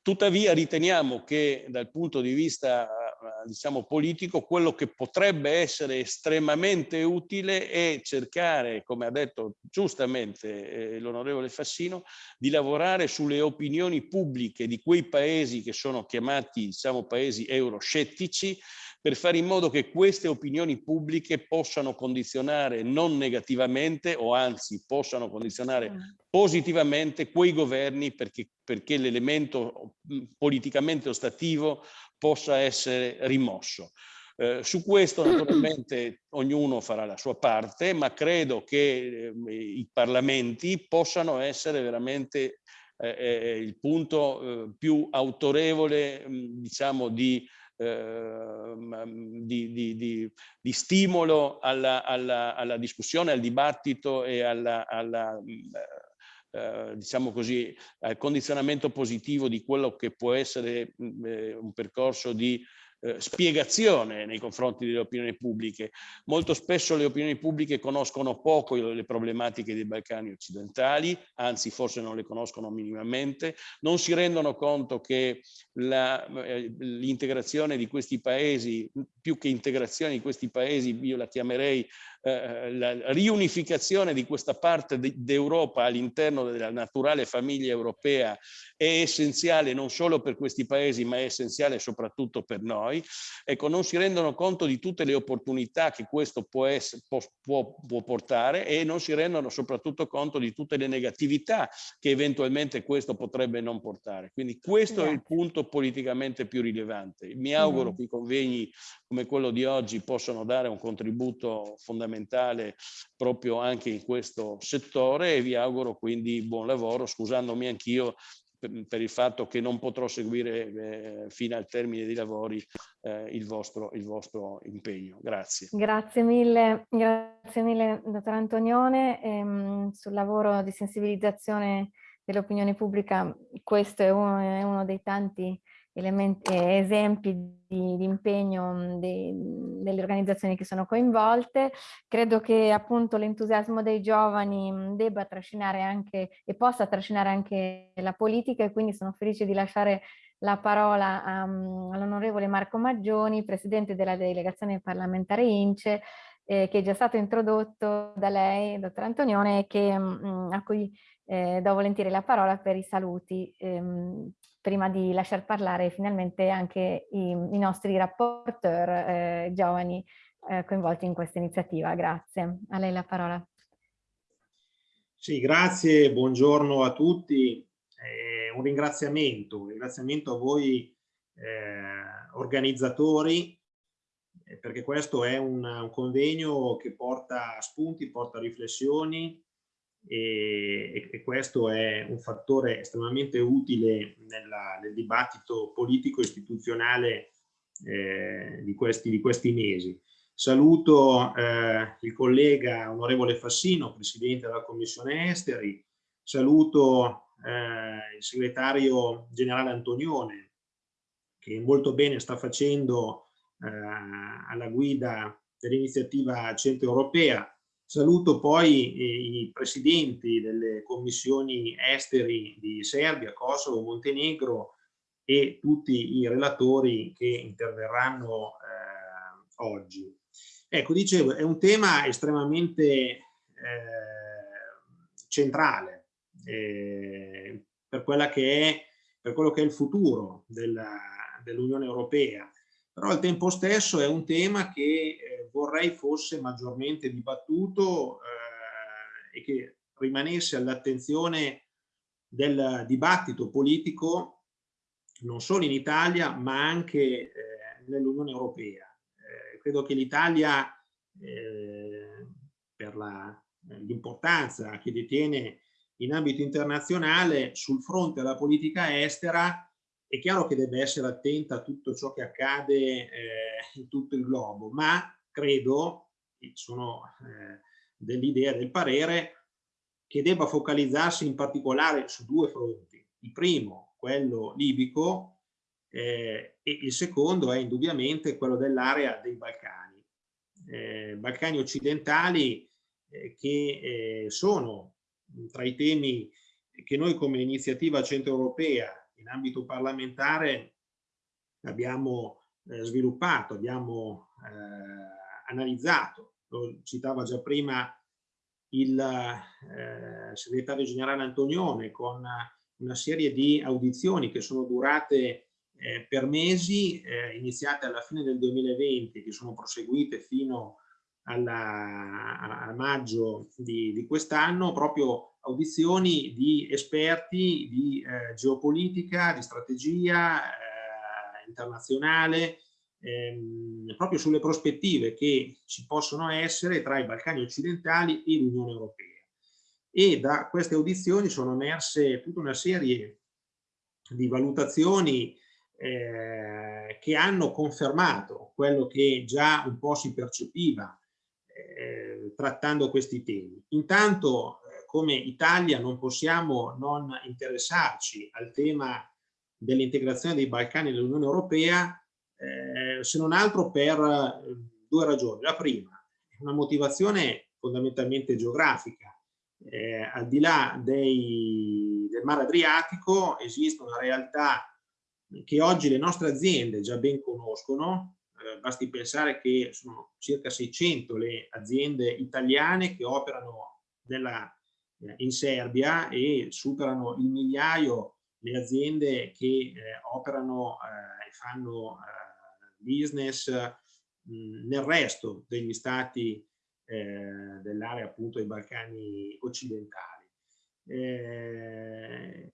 Tuttavia riteniamo che dal punto di vista diciamo, politico, quello che potrebbe essere estremamente utile è cercare, come ha detto giustamente eh, l'onorevole Fassino, di lavorare sulle opinioni pubbliche di quei paesi che sono chiamati diciamo, paesi euroscettici, per fare in modo che queste opinioni pubbliche possano condizionare non negativamente o anzi possano condizionare positivamente quei governi perché, perché l'elemento politicamente ostativo possa essere rimosso. Eh, su questo naturalmente ognuno farà la sua parte, ma credo che eh, i parlamenti possano essere veramente eh, eh il punto eh, più autorevole diciamo di Ehm, di, di, di, di, stimolo alla, alla, alla, discussione, al dibattito e alla, alla eh, diciamo così, al condizionamento positivo di quello che può essere eh, un percorso di eh, spiegazione nei confronti delle opinioni pubbliche. Molto spesso le opinioni pubbliche conoscono poco le problematiche dei Balcani occidentali, anzi forse non le conoscono minimamente, non si rendono conto che eh, l'integrazione di questi paesi, più che integrazione di questi paesi, io la chiamerei eh, la riunificazione di questa parte d'Europa all'interno della naturale famiglia europea è essenziale non solo per questi paesi ma è essenziale soprattutto per noi. Ecco, non si rendono conto di tutte le opportunità che questo può, essere, può, può, può portare e non si rendono soprattutto conto di tutte le negatività che eventualmente questo potrebbe non portare. Quindi questo Grazie. è il punto politicamente più rilevante. Mi auguro mm. che i convegni come quello di oggi possano dare un contributo fondamentale proprio anche in questo settore e vi auguro quindi buon lavoro, scusandomi anch'io per, il fatto che non potrò seguire eh, fino al termine dei lavori eh, il, vostro, il vostro impegno. Grazie. Grazie mille, grazie mille dottor Antonione. Ehm, sul lavoro di sensibilizzazione dell'opinione pubblica questo è uno, è uno dei tanti elementi, esempi di, di impegno de, delle organizzazioni che sono coinvolte. Credo che appunto l'entusiasmo dei giovani debba trascinare anche e possa trascinare anche la politica e quindi sono felice di lasciare la parola um, all'onorevole Marco Maggioni, presidente della delegazione parlamentare INCE, eh, che è già stato introdotto da lei, dottor Antonione, che, um, a cui eh, do volentieri la parola per i saluti. Ehm, prima di lasciar parlare finalmente anche i, i nostri rapporteur eh, giovani eh, coinvolti in questa iniziativa. Grazie. A lei la parola. Sì, grazie, buongiorno a tutti. Eh, un ringraziamento, un ringraziamento a voi eh, organizzatori, eh, perché questo è un, un convegno che porta spunti, porta riflessioni, e, e, questo è un fattore estremamente utile nella, nel dibattito politico istituzionale eh, di, questi, di, questi, mesi. Saluto eh, il collega onorevole Fassino, Presidente della Commissione Esteri, saluto eh, il segretario generale Antonione, che molto bene sta facendo eh, alla guida dell'iniziativa centro europea, Saluto poi i presidenti delle commissioni esteri di Serbia, Kosovo, Montenegro e tutti i relatori che interverranno eh, oggi. Ecco, dicevo, è un tema estremamente eh, centrale eh, per, che è, per, quello che è il futuro dell'Unione dell Europea però al tempo stesso è un tema che eh, vorrei fosse maggiormente dibattuto eh, e che rimanesse all'attenzione del dibattito politico non solo in Italia ma anche eh, nell'Unione Europea. Eh, credo che l'Italia eh, per l'importanza che detiene in ambito internazionale sul fronte della politica estera è chiaro che deve essere attenta a tutto ciò che accade eh, in tutto il globo, ma credo, sono eh, dell'idea del parere, che debba focalizzarsi in particolare su due fronti. Il primo, quello libico, eh, e il secondo è indubbiamente quello dell'area dei Balcani. Eh, Balcani occidentali eh, che eh, sono tra i temi che noi come iniziativa centroeuropea in ambito parlamentare abbiamo eh, sviluppato, abbiamo eh, analizzato, lo citava già prima il eh, segretario generale Antonione con una serie di audizioni che sono durate eh, per mesi, eh, iniziate alla fine del 2020, che sono proseguite fino alla, a maggio di, di quest'anno, proprio audizioni di esperti di eh, geopolitica, di strategia eh, internazionale, ehm, proprio sulle prospettive che ci possono essere tra i Balcani occidentali e l'Unione Europea. E da queste audizioni sono emerse tutta una serie di valutazioni eh, che hanno confermato quello che già un po' si percepiva eh, trattando questi temi. Intanto eh, come Italia non possiamo non interessarci al tema dell'integrazione dei Balcani nell'Unione Europea eh, se non altro per eh, due ragioni. La prima, una motivazione fondamentalmente geografica. Eh, al di là dei, del mare Adriatico esiste una realtà che oggi le nostre aziende già ben conoscono, basti pensare che sono circa 600 le aziende italiane che operano nella, eh, in Serbia e superano il migliaio le aziende che eh, operano e fanno business nel resto degli stati eh, dell'area appunto dei Balcani occidentali. Eh,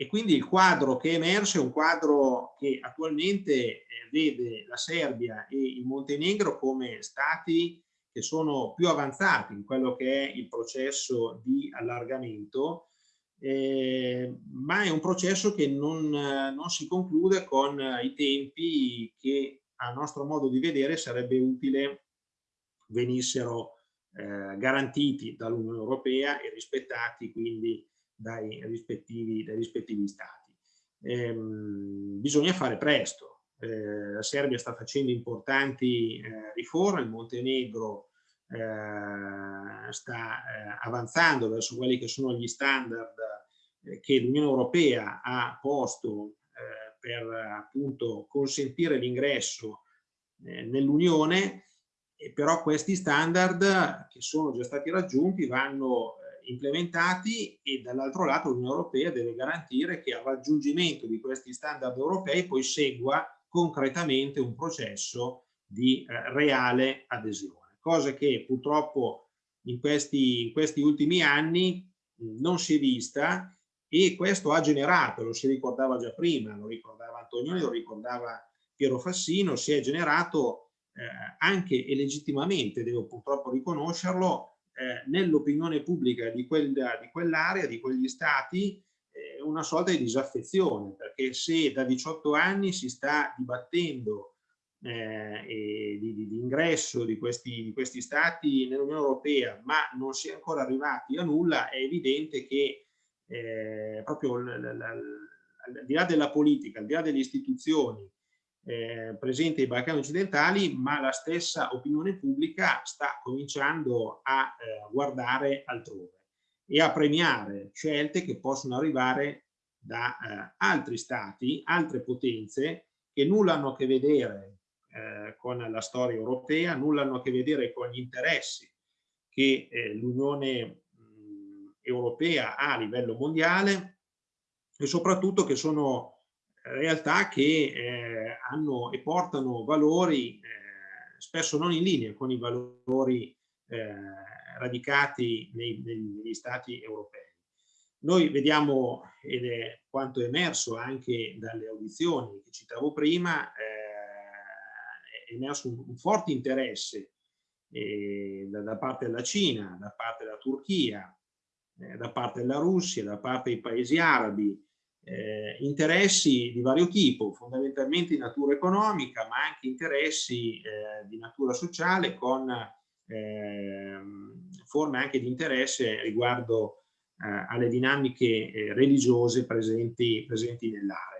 e quindi il quadro che è emerso è un quadro che attualmente eh, vede la Serbia e il Montenegro come stati che sono più avanzati in quello che è il processo di allargamento eh, ma è un processo che non, non, si conclude con i tempi che a nostro modo di vedere sarebbe utile venissero eh, garantiti dall'Unione Europea e rispettati quindi dai rispettivi, dai rispettivi stati. Eh, bisogna fare presto. Eh, la Serbia sta facendo importanti eh, riforme, il Montenegro eh, sta eh, avanzando verso quelli che sono gli standard eh, che l'Unione Europea ha posto eh, per appunto consentire l'ingresso nell'Unione, però questi standard che sono già stati raggiunti vanno implementati e dall'altro lato l'Unione Europea deve garantire che al raggiungimento di questi standard europei poi segua concretamente un processo di eh, reale adesione, cosa che purtroppo in questi, in questi ultimi anni non si è vista e questo ha generato, lo si ricordava già prima, lo ricordava Antonioni, lo ricordava Piero Fassino, si è generato eh, anche e legittimamente, devo purtroppo riconoscerlo, eh, nell'opinione pubblica di, quella, di quell'area, di quegli stati, eh, una sorta di disaffezione, perché se da 18 anni si sta dibattendo eh, di, di, di, ingresso di questi, di questi stati nell'Unione Europea, ma non si è ancora arrivati a nulla, è evidente che eh, proprio al di là della politica, al di là delle istituzioni eh, presenti ai Balcani occidentali, ma la stessa opinione pubblica sta cominciando a eh, guardare altrove e a premiare scelte che possono arrivare da eh, altri stati, altre potenze che nulla hanno a che vedere eh, con la storia europea, nulla hanno a che vedere con gli interessi che eh, l'Unione europea a livello mondiale e soprattutto che sono realtà che eh, hanno e portano valori eh, spesso non in linea con i valori eh, radicati nei, negli stati europei. Noi vediamo, ed è quanto è emerso anche dalle audizioni che citavo prima, eh, è emerso un, un forte interesse eh, da, da, parte della Cina, da parte della Turchia, da parte della Russia, da parte dei paesi arabi, eh, interessi di vario tipo, fondamentalmente di natura economica, ma anche interessi eh, di natura sociale con ehm, forme anche di interesse riguardo eh, alle dinamiche eh, religiose presenti, presenti nell'area.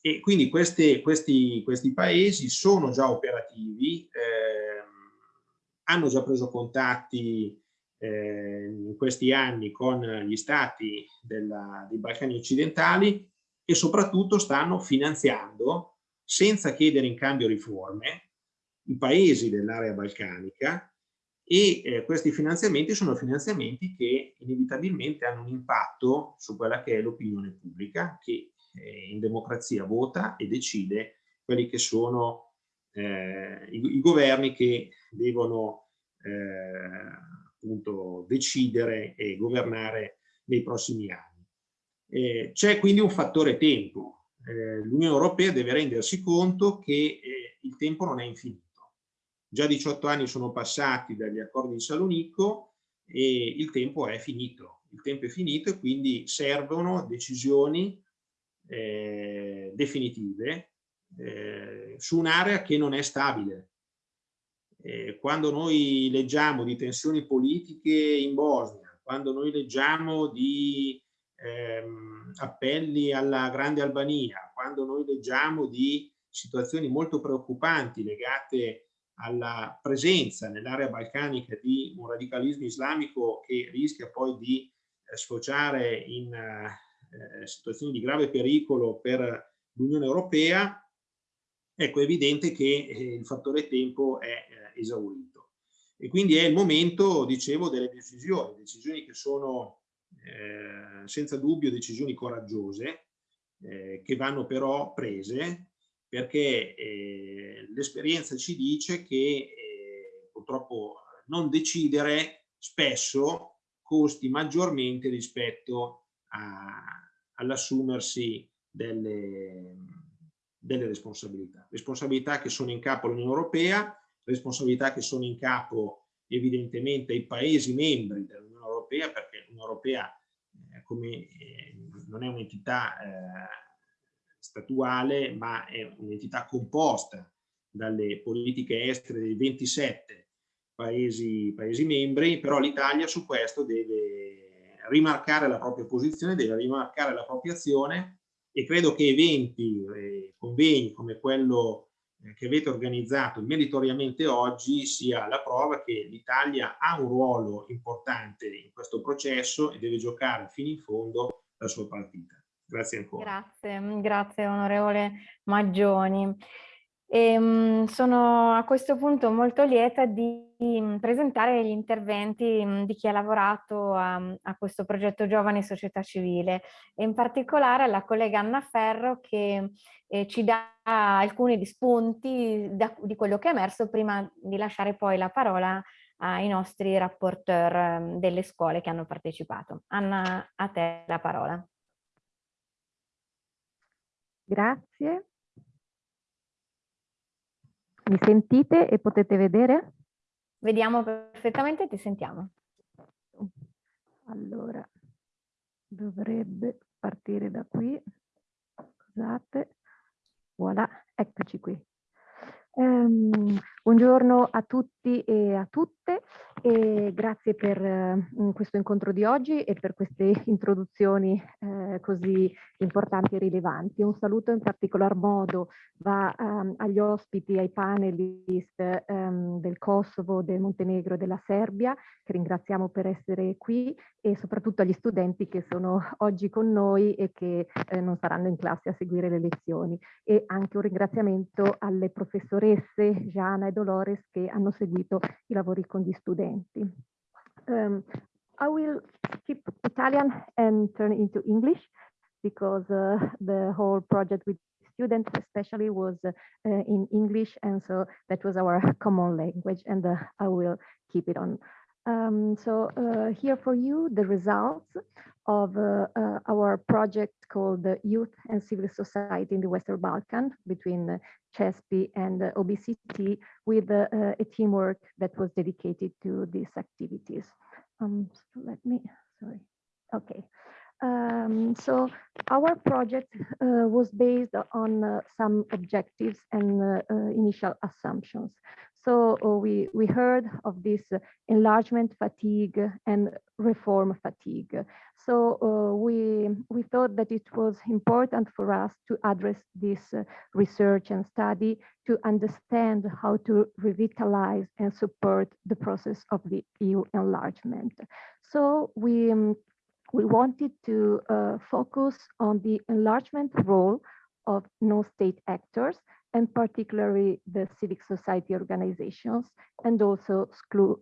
E quindi queste, questi, questi, paesi sono già operativi, ehm, hanno già preso contatti eh, in questi anni con gli stati della, dei Balcani occidentali e soprattutto stanno finanziando senza chiedere in cambio riforme i paesi dell'area balcanica e eh, questi finanziamenti sono finanziamenti che inevitabilmente hanno un impatto su quella che è l'opinione pubblica che eh, in democrazia vota e decide quelli che sono eh, i, i, governi che devono eh, appunto decidere e governare nei prossimi anni. Eh, c'è quindi un fattore tempo. Eh, L'Unione Europea deve rendersi conto che il tempo non è infinito Già 18 anni sono passati dagli accordi di Salonico e il tempo è finito. Il tempo è finito e quindi servono decisioni eh, definitive eh, su un'area che non è stabile. Eh, quando noi leggiamo di tensioni politiche in Bosnia, quando noi leggiamo di ehm, appelli alla Grande Albania, quando noi leggiamo di situazioni molto preoccupanti legate alla presenza nell'area balcanica di un radicalismo islamico che rischia poi di eh, sfociare in eh, situazioni di grave pericolo per l'Unione Europea, ecco è evidente che eh, il fattore tempo è esaurito. E quindi è il momento, dicevo, delle decisioni, decisioni che sono eh, senza dubbio decisioni coraggiose, eh, che vanno però prese perché eh, l'esperienza ci dice che eh, purtroppo non decidere spesso costi maggiormente rispetto all'assumersi delle, delle responsabilità. Responsabilità che sono in capo all'Unione Europea, responsabilità che sono in capo evidentemente ai Paesi membri dell'Unione Europea, perché l'Unione Europea eh, come, eh, non è un'entità eh, statuale, ma è un'entità composta dalle politiche estere dei 27 paesi, paesi membri, però l'Italia su questo deve rimarcare la propria posizione, deve rimarcare la propria azione e credo che eventi, eh, convegni come quello che avete organizzato meritoriamente oggi sia la prova che l'Italia ha un ruolo importante in questo processo e deve giocare fino in fondo la sua partita. Grazie ancora. Grazie, mm, grazie onorevole Maggioni. E, um, sono a questo punto molto lieta di presentare gli interventi um, di chi ha lavorato a, a, questo progetto Giovani Società Civile e in particolare alla collega Anna Ferro che eh, ci dà alcuni spunti da, di quello che è emerso prima di lasciare poi la parola ai nostri rapporteur delle scuole che hanno partecipato. Anna, a te la parola. Grazie. Mi sentite e potete vedere? Vediamo perfettamente, ti sentiamo. Allora, dovrebbe partire da qui. Scusate. Voilà, eccoci qui. Um, buongiorno a tutti e a tutte e grazie per uh, questo incontro di oggi e per queste introduzioni uh, così importanti e rilevanti. Un saluto in particolar modo va um, agli ospiti, ai panelist um, del Kosovo, del Montenegro e della Serbia, che ringraziamo per essere qui e soprattutto agli studenti che sono oggi con noi e che eh, non saranno in classe a seguire le lezioni. E anche un ringraziamento alle professoresse Gianna e Dolores che hanno seguito i lavori con gli studenti. Um, I will skip Italian and turn into English because uh, the whole project with students especially was uh, in English and so that was our common language and uh, I will keep it on. Um, so uh, here for you the results of uh, uh, our project called Youth and Civil Society in the Western Balkan between uh, CESPI and OBCT with uh, a teamwork that was dedicated to these activities. Um, so let me, sorry, okay. Um, so our project uh, was based on uh, some objectives and uh, uh initial assumptions. So uh, we, we heard of this enlargement fatigue and reform fatigue. So uh, we, we thought that it was important for us to address this research and study to understand how to revitalize and support the process of the EU enlargement. So we um, we wanted to uh, focus on the enlargement role of non-state actors and particularly the civic society organizations and also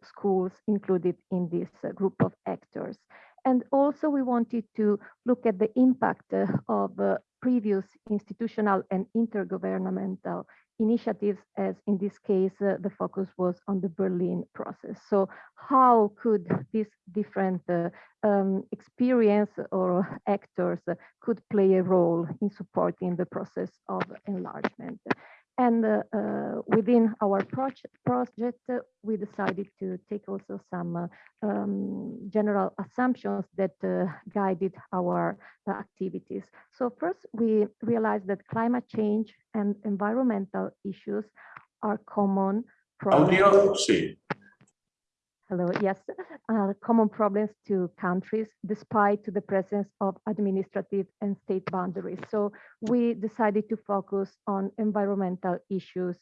schools included in this uh, group of actors. And also we wanted to look at the impact uh, of uh, previous institutional and intergovernmental initiatives, as in this case, uh, the focus was on the Berlin process. So how could these different uh, um, experience or actors could play a role in supporting the process of enlargement? And uh, within our project, project we decided to take also some uh, um, general assumptions that uh, guided our uh, activities. So first, we realized that climate change and environmental issues are common. Audio, sì. Hello, yes, uh, common problems to countries despite to the presence of administrative and state boundaries. So we decided to focus on environmental issues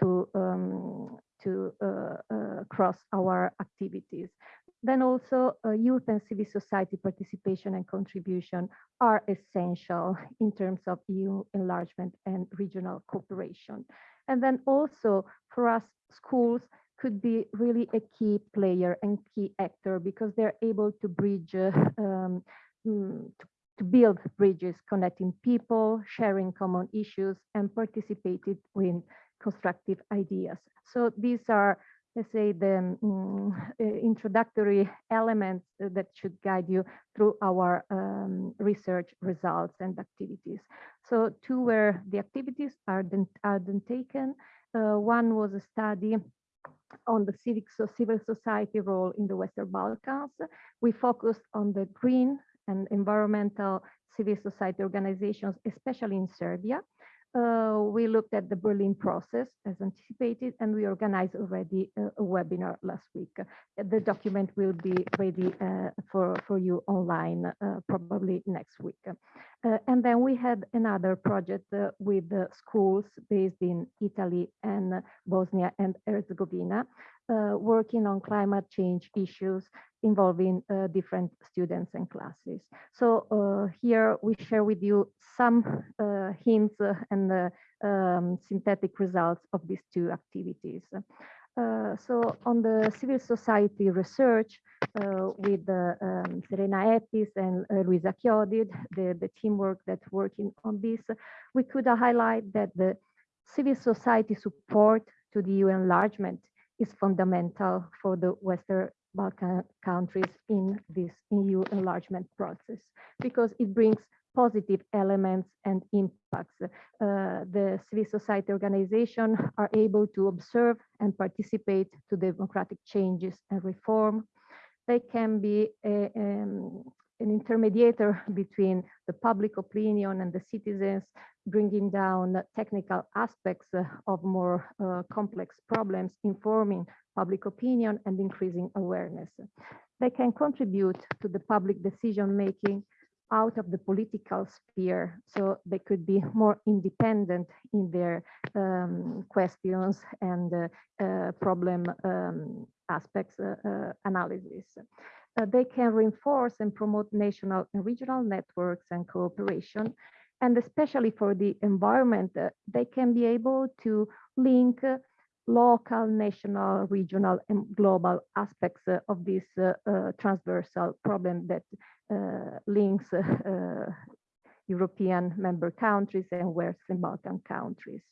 to, um, to uh, uh, cross our activities. Then also uh, youth and civil society participation and contribution are essential in terms of EU enlargement and regional cooperation. And then also for us, schools could be really a key player and key actor because they're able to bridge, uh, um, mm, to, to, build bridges connecting people, sharing common issues, and participated with constructive ideas. So these are, let's say, the um, introductory elements that should guide you through our um, research results and activities. So two were the activities are then, are then taken. Uh, one was a study on the civic so civil society role in the Western Balkans. We focused on the green and environmental civil society organizations, especially in Serbia. Uh, we looked at the Berlin process as anticipated, and we organized already a, a webinar last week. The document will be ready uh, for, for you online uh, probably next week. Uh, and then we had another project uh, with schools based in Italy and Bosnia and Herzegovina, working on climate change issues involving uh, different students and classes. So uh, here we share with you some uh, hints and um, synthetic results of these two activities. Uh, so on the civil society research uh, with um, Serena Epis and uh, Luisa Chiodi, the, the teamwork that's working on this, we could highlight that the civil society support to the EU enlargement is fundamental for the Western Balkan countries in this EU enlargement process because it brings positive elements and impacts. Uh, the civil society organization are able to observe and participate to democratic changes and reform. They can be a, um, an intermediator between the public opinion and the citizens, bringing down technical aspects uh, of more uh, complex problems, informing public opinion and increasing awareness. They can contribute to the public decision making out of the political sphere, so they could be more independent in their um, questions and uh, uh, problem um, aspects uh, uh analysis. Uh, they can reinforce and promote national and regional networks and cooperation. And especially for the environment, uh, they can be able to link local, national, regional, and global aspects of this transversal problem that links European member countries and Western Balkan countries.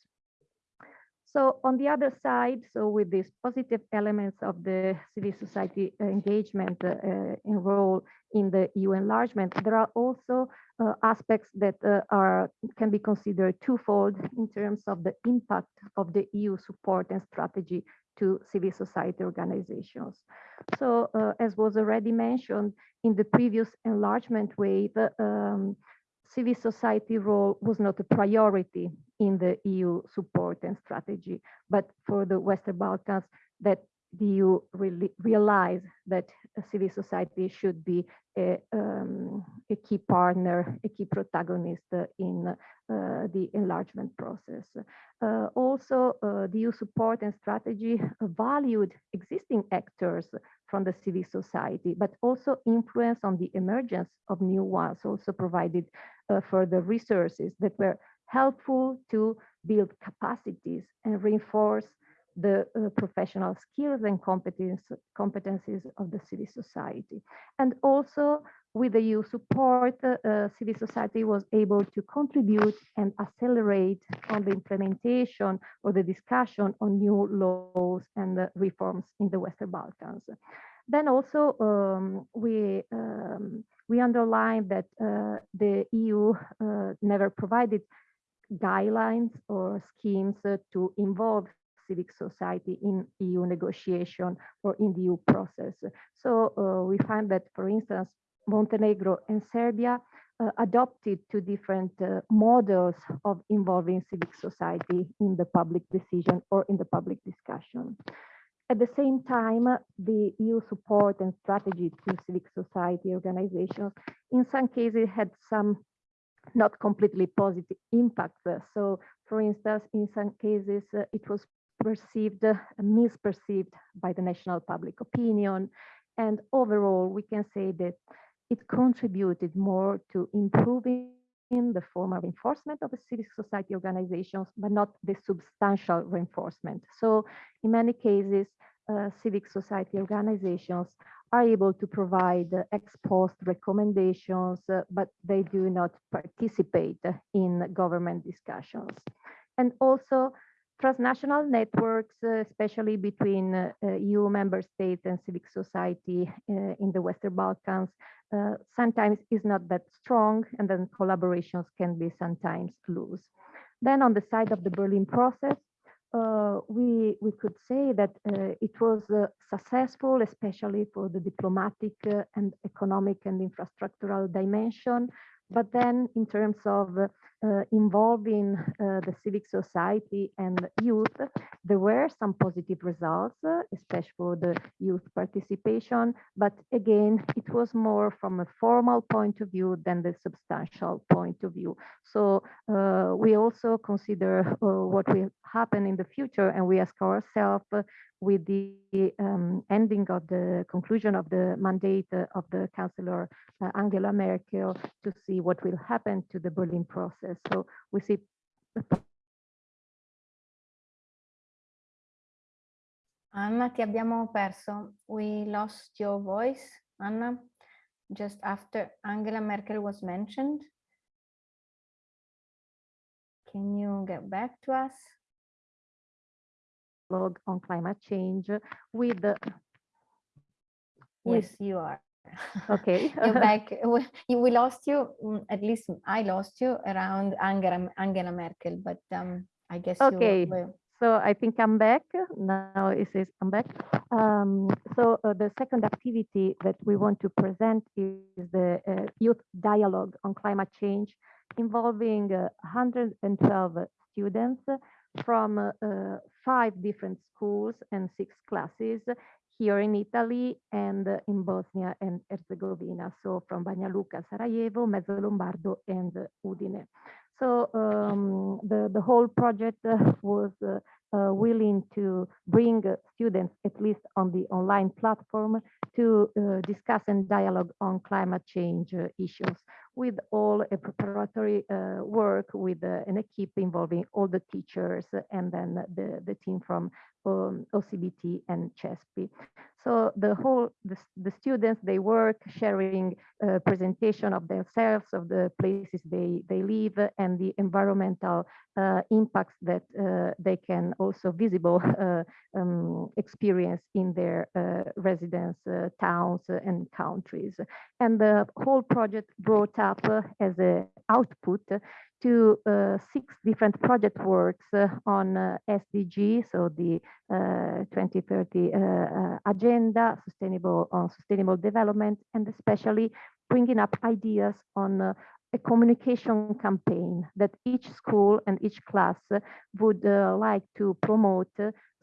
So on the other side, so with these positive elements of the civil society engagement uh, in role in the EU enlargement, there are also uh, aspects that uh, are can be considered twofold in terms of the impact of the EU support and strategy to civil society organizations. So uh, as was already mentioned in the previous enlargement wave, um, civil society role was not a priority in the EU support and strategy, but for the Western Balkans, that the you really realize that civil society should be a, um, a, key partner, a key protagonist in uh, the enlargement process. Uh, also, uh, the EU support and strategy valued existing actors from the civil society, but also influence on the emergence of new ones, also provided uh, further resources that were helpful to build capacities and reinforce the uh, professional skills and competence, competencies of the civil society. And also with the EU support, uh, civil society was able to contribute and accelerate on the implementation or the discussion on new laws and uh, reforms in the Western Balkans. Then also um, we um, we underline that uh, the EU uh, never provided guidelines or schemes uh, to involve civic society in EU negotiation or in the EU process. So uh, we find that, for instance, Montenegro and Serbia uh, adopted two different uh, models of involving civic society in the public decision or in the public discussion. At the same time, the EU support and strategy to civic society organizations in some cases had some not completely positive impacts. So for instance, in some cases, uh, it was perceived, uh, misperceived by the national public opinion. And overall, we can say that it contributed more to improving the formal reinforcement of the civic society organizations, but not the substantial reinforcement. So in many cases, uh, civic society organizations are able to provide uh, ex post recommendations, uh, but they do not participate in government discussions. And also transnational networks, uh, especially between uh, EU member states and civic society uh, in the Western Balkans, uh, sometimes is not that strong and then collaborations can be sometimes loose. Then on the side of the Berlin process, uh, we, we could say that uh, it was uh, successful, especially for the diplomatic uh, and economic and infrastructural dimension. But then in terms of uh, involving uh, the civic society and youth, there were some positive results, uh, especially for the youth participation. But again, it was more from a formal point of view than the substantial point of view. So uh, we also consider uh, what will happen in the future and we ask ourselves uh, with the um, ending of the conclusion of the mandate of the Chancellor Angela Merkel to see what will happen to the Berlin process So we see Anna, ti abbiamo perso. We lost your voice, Anna, just after Angela Merkel was mentioned. Can you get back to us? Log on climate change with the Yes, you are. Okay. You're back. We, we lost you, mm, at least I lost you around Angela, Angela Merkel, but um, I guess okay. you were... So I think I'm back. Now it says I'm back. Um, so uh, the second activity that we want to present is the uh, youth dialogue on climate change involving uh, 112 students from uh, five different schools and six classes here in Italy and in Bosnia and Herzegovina, so from Banja Luka, Sarajevo, Mezzo Lombardo, and Udine. So um, the, the whole project uh, was uh, uh, willing to bring students, at least on the online platform, to uh, discuss and dialogue on climate change uh, issues with all a preparatory uh, work with an equipe involving all the teachers and then the, the team from um, OCBT and CESPI. So the whole, the, the students, they work sharing uh, presentation of themselves, of the places they, they live and the environmental uh, impacts that uh, they can also visible uh, um, experience in their uh, residence towns and countries. And the whole project brought up as an output to uh, six different project works uh, on uh, SDG, so the 2030 agenda, sustainable on sustainable development, and especially bringing up ideas on a communication campaign that each school and each class would uh, like to promote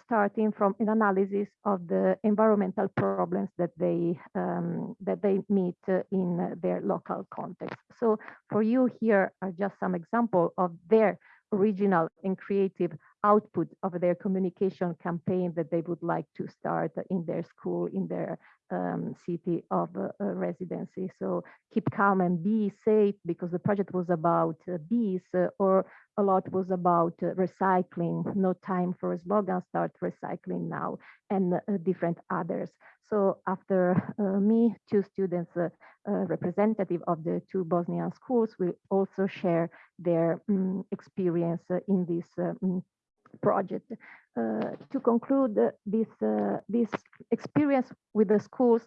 starting from an analysis of the environmental problems that they um, that they meet in their local context. So for you here are just some example of their original and creative output of their communication campaign that they would like to start in their school, in their um, city of uh, residency. So keep calm and be safe because the project was about uh, bees uh, or a lot was about uh, recycling, no time for a slogan, start recycling now, and uh, different others. So after uh, me, two students, uh, uh, representative of the two Bosnian schools, will also share their um, experience in this um, project. Uh, to conclude this uh, this experience with the schools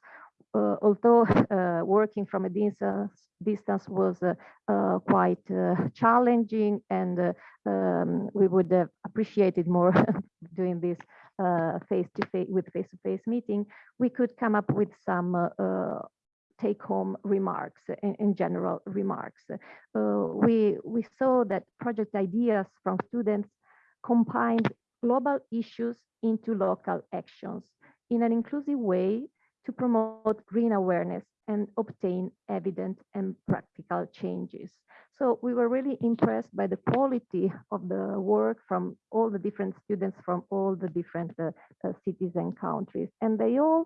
uh, although uh, working from a distance, distance was uh, quite challenging and um, we would have appreciated more doing this face to face with face to face meeting, we could come up with some take home remarks in, in general remarks. Uh, we, we saw that project ideas from students combined global issues into local actions in an inclusive way to promote green awareness and obtain evident and practical changes. So we were really impressed by the quality of the work from all the different students from all the different uh, uh, cities and countries. And they all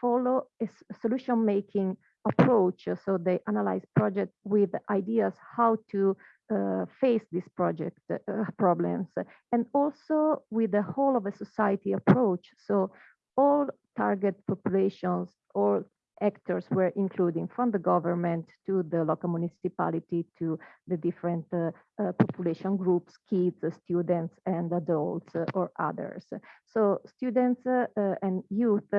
follow a solution making approach. So they analyze project with ideas how to uh, face these project uh, problems and also with the whole of a society approach. So all target populations or actors were including from the government to the local municipality to the different uh, uh, population groups, kids, uh, students, and adults uh, or others. So students uh, uh, and youth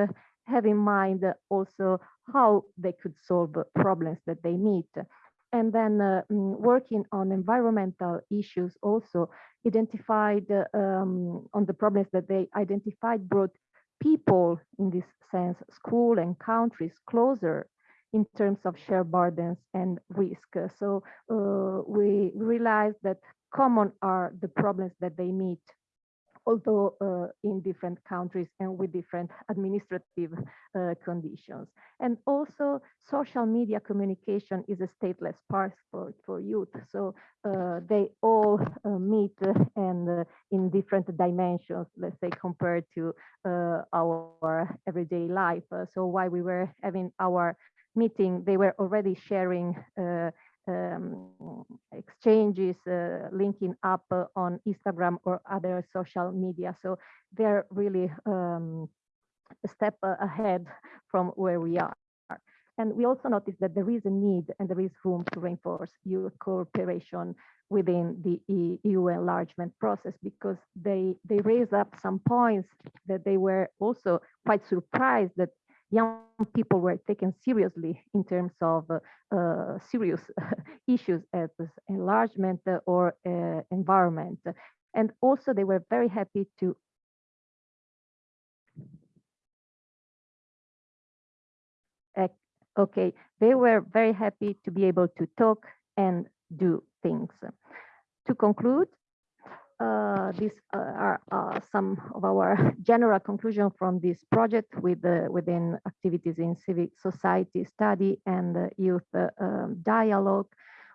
have in mind also how they could solve problems that they meet. And then mm, working on environmental issues also identified um, on the problems that they identified brought people in this sense, school and countries closer in terms of shared burdens and risk. So uh, we realize that common are the problems that they meet although uh, in different countries and with different administrative uh, conditions. And also social media communication is a stateless passport for youth. So uh, they all uh, meet and uh, in different dimensions, let's say compared to uh, our everyday life. so while we were having our meeting, they were already sharing um, exchanges, uh, linking up uh, on Instagram or other social media. So they're really um, a step ahead from where we are. And we also noticed that there is a need and there is room to reinforce youth cooperation within the EU enlargement process because they they raise up some points that they were also quite surprised that young people were taken seriously in terms of uh, uh, serious issues as enlargement or uh, environment. And also they were very happy to okay, they were very happy to be able to talk and do things. To conclude, these uh, are uh, some of our general conclusion from this project with within activities in civic society study and youth um, dialogue.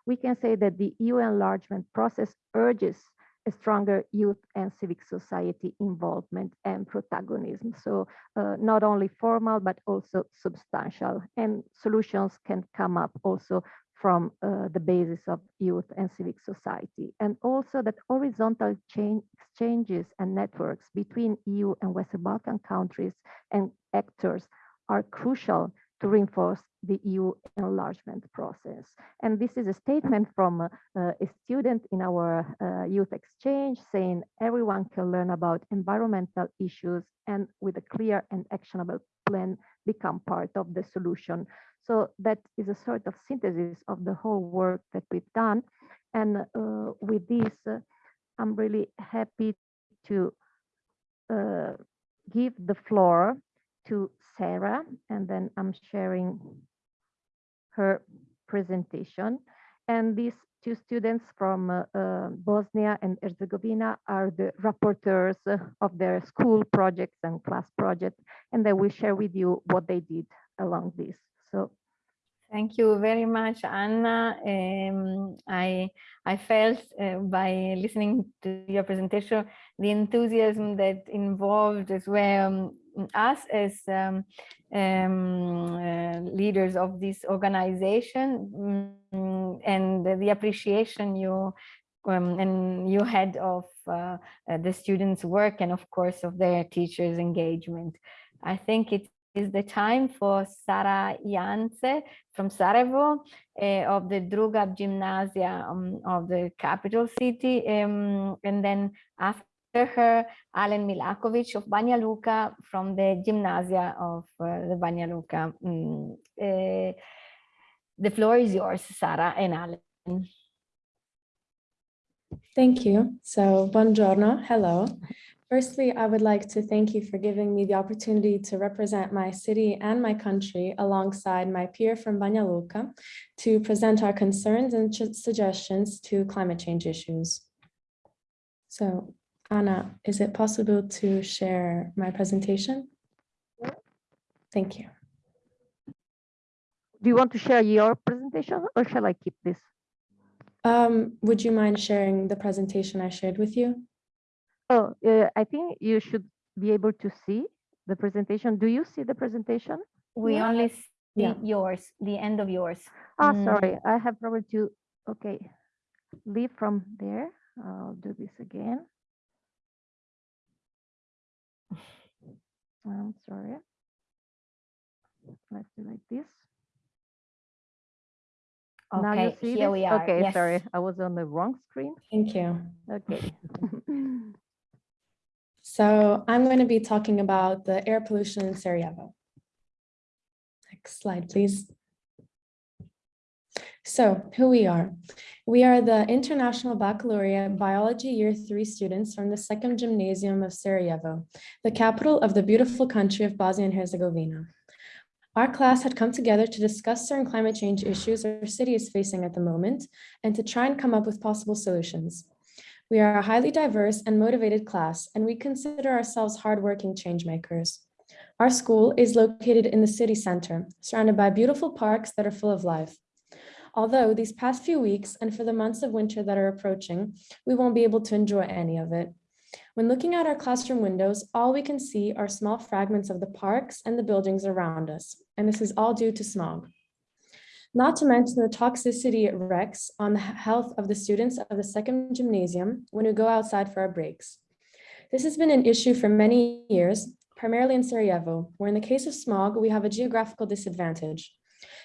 We can say that the EU enlargement process urges a stronger youth and civic society involvement and protagonism. So uh, not only formal, but also substantial and solutions can come up also from uh, the basis of youth and civic society, and also that horizontal exchanges and networks between EU and Western Balkan countries and actors are crucial to reinforce the EU enlargement process. And this is a statement from uh, a student in our uh, youth exchange saying everyone can learn about environmental issues and with a clear and actionable plan become part of the solution. So that is a sort of synthesis of the whole work that we've done. And uh, with this, uh, I'm really happy to uh, give the floor to Sarah, and then I'm sharing her presentation. And these two students from uh, uh, Bosnia and Herzegovina are the rapporteurs of their school projects and class projects, and they will share with you what they did along this. So Thank you very much, Anna. Um, I I felt uh, by listening to your presentation the enthusiasm that involved as well um, us as um, um, uh, leaders of this organization um, and the appreciation you um, and you head of uh, uh, the students' work and of course of their teachers' engagement. I think it is the time for Sara Jance from Sarajevo uh, of the Druga Gymnasia um, of the capital city. Um, and then after her, Alan Milakovic of Banja Luka from the Gymnasia of uh, the Banja Luka. Mm, uh, the floor is yours, Sara and Alan. Thank you. So, buongiorno, hello. Firstly, I would like to thank you for giving me the opportunity to represent my city and my country alongside my peer from Banja Luka to present our concerns and suggestions to climate change issues. So, Anna, is it possible to share my presentation? Thank you. Do you want to share your presentation or shall I keep this? Um, would you mind sharing the presentation I shared with you? Oh, uh, I think you should be able to see the presentation. Do you see the presentation? We Yeah. only see Yeah. yours, the end of yours. Ah, Mm. sorry, I have probably to, okay, leave from there. I'll do this again. I'm sorry. Let's do like this. Now you Okay, see here this? we are. Okay, sorry. I was on the wrong screen. Thank you. Okay. So I'm going to be talking about the air pollution in Sarajevo. Next slide, please. So who we are. We are the International Baccalaureate Biology Year 3 students from the Second Gymnasium of Sarajevo, the capital of the beautiful country of Bosnia and Herzegovina. Our class had come together to discuss certain climate change issues our city is facing at the moment and to try and come up with possible solutions. We are a highly diverse and motivated class, and we consider ourselves hardworking changemakers. Our school is located in the city center, surrounded by beautiful parks that are full of life. Although these past few weeks and for the months of winter that are approaching, we won't be able to enjoy any of it. When looking out our classroom windows, all we can see are small fragments of the parks and the buildings around us, and this is all due to smog. Not to mention the toxicity it wreaks on the health of the students of the second gymnasium when we go outside for our breaks. This has been an issue for many years, primarily in Sarajevo, where in the case of smog, we have a geographical disadvantage.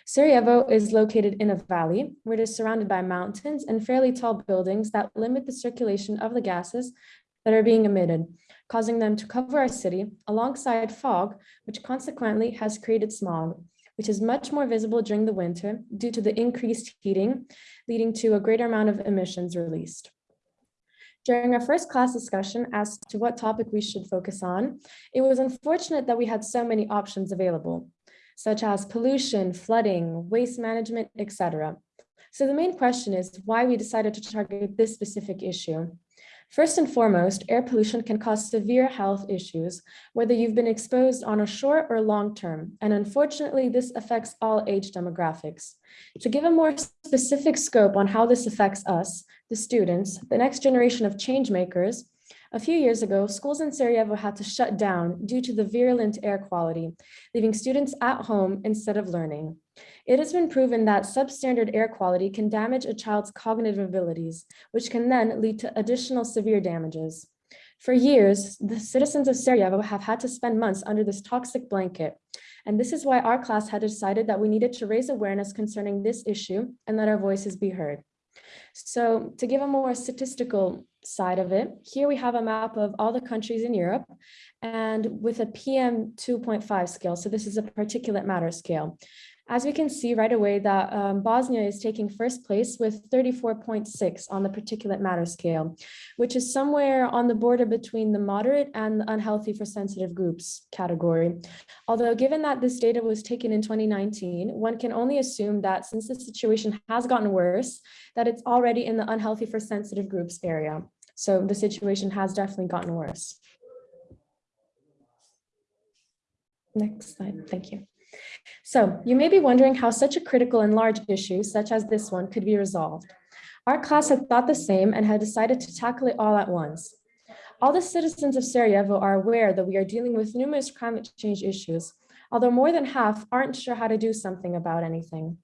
Sarajevo is located in a valley where it is surrounded by mountains and fairly tall buildings that limit the circulation of the gases that are being emitted, causing them to cover our city alongside fog, which consequently has created smog, which is much more visible during the winter due to the increased heating, leading to a greater amount of emissions released. During our first class discussion as to what topic we should focus on, it was unfortunate that we had so many options available, such as pollution, flooding, waste management, etc. So the main question is why we decided to target this specific issue. First and foremost, air pollution can cause severe health issues, whether you've been exposed on a short or long term, and unfortunately, this affects all age demographics. To give a more specific scope on how this affects us, the students, the next generation of change makers, a few years ago, schools in Sarajevo had to shut down due to the virulent air quality, leaving students at home instead of learning. It has been proven that substandard air quality can damage a child's cognitive abilities, which can then lead to additional severe damages. For years, the citizens of Sarajevo have had to spend months under this toxic blanket. And this is why our class had decided that we needed to raise awareness concerning this issue and let our voices be heard. So to give a more statistical side of it, here we have a map of all the countries in Europe and with a PM 2.5 scale. So this is a particulate matter scale. As we can see right away that um, Bosnia is taking first place with 34.6 on the particulate matter scale, which is somewhere on the border between the moderate and the unhealthy for sensitive groups category. Although given that this data was taken in 2019, one can only assume that since the situation has gotten worse, that it's already in the unhealthy for sensitive groups area. So the situation has definitely gotten worse. Next slide, thank you. So you may be wondering how such a critical and large issue such as this one could be resolved. Our class had thought the same and had decided to tackle it all at once. All the citizens of Sarajevo are aware that we are dealing with numerous climate change issues. although more than half aren't sure how to do something about anything.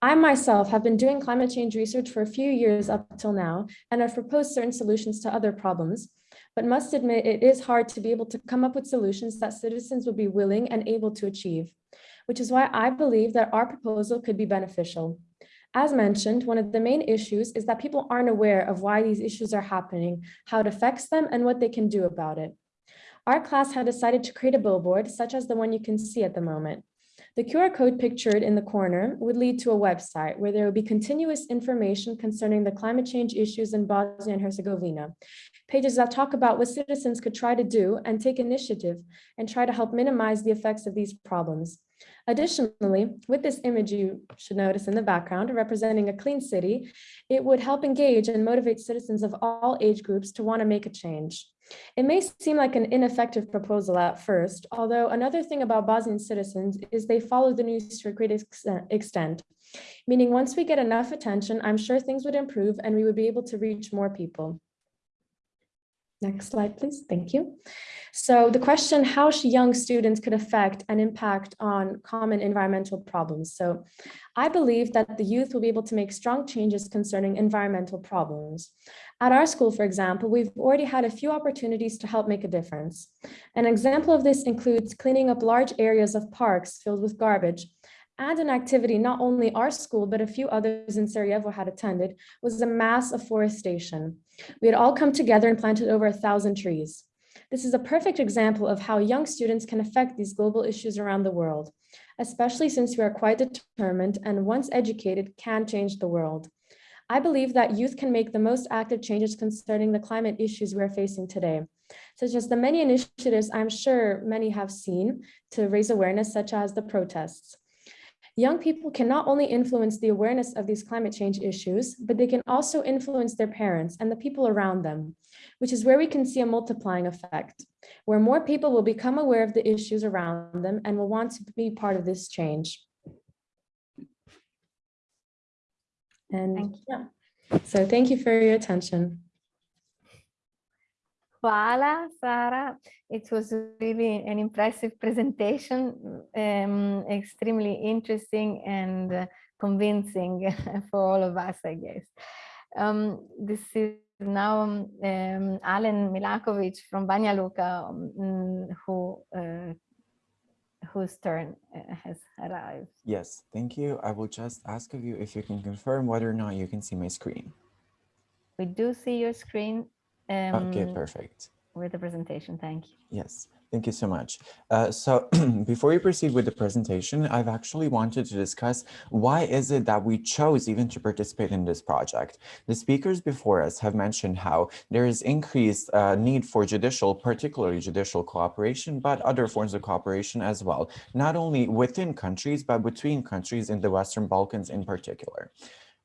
I myself have been doing climate change research for a few years up till now, and have proposed certain solutions to other problems, but must admit it is hard to be able to come up with solutions that citizens would be willing and able to achieve, which is why I believe that our proposal could be beneficial. As mentioned, one of the main issues is that people aren't aware of why these issues are happening, how it affects them, and what they can do about it. Our class had decided to create a billboard, such as the one you can see at the moment. The QR code pictured in the corner would lead to a website where there would be continuous information concerning the climate change issues in Bosnia and Herzegovina. Pages that talk about what citizens could try to do and take initiative and try to help minimize the effects of these problems. Additionally, with this image you should notice in the background representing a clean city, it would help engage and motivate citizens of all age groups to want to make a change. It may seem like an ineffective proposal at first, although another thing about Bosnian citizens is they follow the news to a great extent, meaning once we get enough attention, I'm sure things would improve and we would be able to reach more people. Next slide, please. Thank you. So the question, how young students could affect and impact on common environmental problems. So I believe that the youth will be able to make strong changes concerning environmental problems. At our school, for example, we've already had a few opportunities to help make a difference. An example of this includes cleaning up large areas of parks filled with garbage and an activity not only our school, but a few others in Sarajevo had attended, was a mass afforestation. We had all come together and planted over a thousand trees. This is a perfect example of how young students can affect these global issues around the world, especially since we are quite determined and once educated can change the world. I believe that youth can make the most active changes concerning the climate issues we're facing today, such as the many initiatives I'm sure many have seen to raise awareness, such as the protests. Young people can not only influence the awareness of these climate change issues, but they can also influence their parents and the people around them, which is where we can see a multiplying effect, where more people will become aware of the issues around them and will want to be part of this change. And yeah, so thank you for your attention. Hvala, Sara. It was really an impressive presentation, um, extremely interesting and uh, convincing for all of us, I guess. Um, this is now um, Alen Milakovic from Banja Luka, um, who uh, whose turn uh, has arrived. Yes, thank you. I will just ask of you if you can confirm whether or not you can see my screen. We do see your screen. Um, okay, perfect. With the presentation, thank you. Yes, thank you so much. Uh, so before we proceed with the presentation, I've actually wanted to discuss why is it that we chose even to participate in this project. The speakers before us have mentioned how there is increased uh, need for judicial, particularly judicial cooperation, but other forms of cooperation as well, not only within countries, but between countries in the Western Balkans in particular.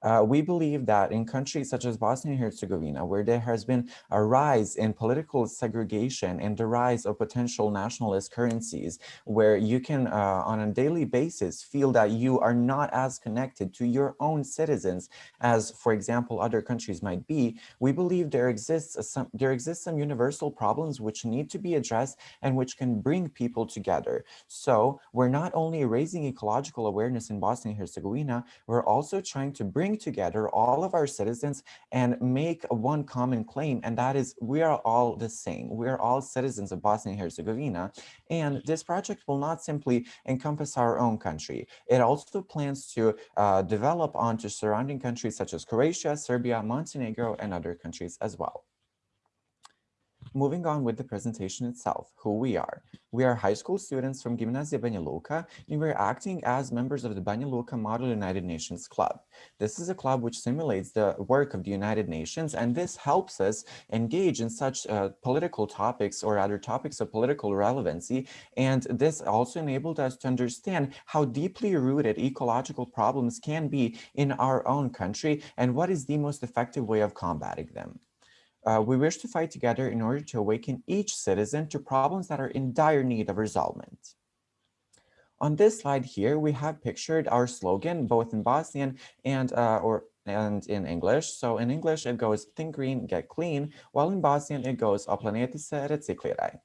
Uh, we believe that in countries such as Bosnia and Herzegovina, where there has been a rise in political segregation and the rise of potential nationalist currencies, where you can uh, on a daily basis feel that you are not as connected to your own citizens as, for example, other countries might be, we believe there exists some, there exists some universal problems which need to be addressed and which can bring people together. So we're not only raising ecological awareness in Bosnia and Herzegovina, we're also trying to bring bring together all of our citizens and make one common claim, and that is we are all the same. We are all citizens of Bosnia and Herzegovina, and this project will not simply encompass our own country. It also plans to uh, develop onto surrounding countries such as Croatia, Serbia, Montenegro, and other countries as well. Moving on with the presentation itself, who we are. We are high school students from Gimnazia Banja Luka, and we're acting as members of the Banja Luka Model United Nations Club. This is a club which simulates the work of the United Nations, and this helps us engage in such uh, political topics or other topics of political relevancy. And this also enabled us to understand how deeply rooted ecological problems can be in our own country and what is the most effective way of combating them. Uh, we wish to fight together in order to awaken each citizen to problems that are in dire need of resolvement. On this slide here, we have pictured our slogan, both in Bosnian and, uh, or, and in English. So in English, it goes think green, get clean, while in Bosnian, it goes o planeti se recikliraj.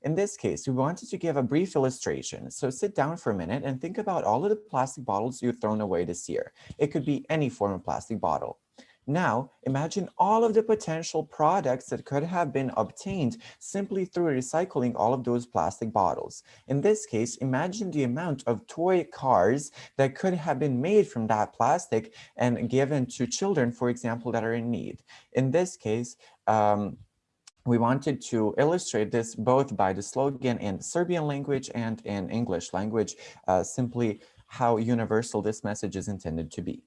In this case, we wanted to give a brief illustration. So sit down for a minute and think about all of the plastic bottles you've thrown away this year. It could be any form of plastic bottle. Now, imagine all of the potential products that could have been obtained simply through recycling all of those plastic bottles. In this case, imagine the amount of toy cars that could have been made from that plastic and given to children, for example, that are in need. In this case, um, we wanted to illustrate this both by the slogan in Serbian language and in English language, uh, simply how universal this message is intended to be.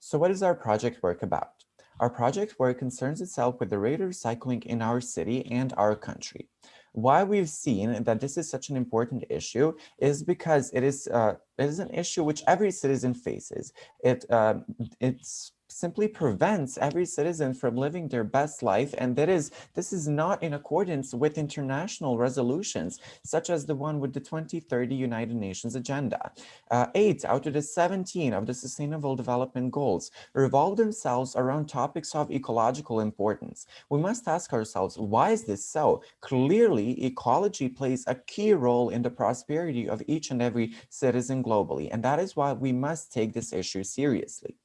So what is our project work about? Our project work concerns itself with the rate of recycling in our city and our country. Why we've seen that this is such an important issue is because it is, uh, it is an issue which every citizen faces. It, uh, it's simply prevents every citizen from living their best life. And that is, this is not in accordance with international resolutions, such as the one with the 2030 United Nations agenda. Uh, eight out of the 17 of the Sustainable Development Goals revolve themselves around topics of ecological importance. We must ask ourselves, why is this so? Clearly, ecology plays a key role in the prosperity of each and every citizen globally. And that is why we must take this issue seriously.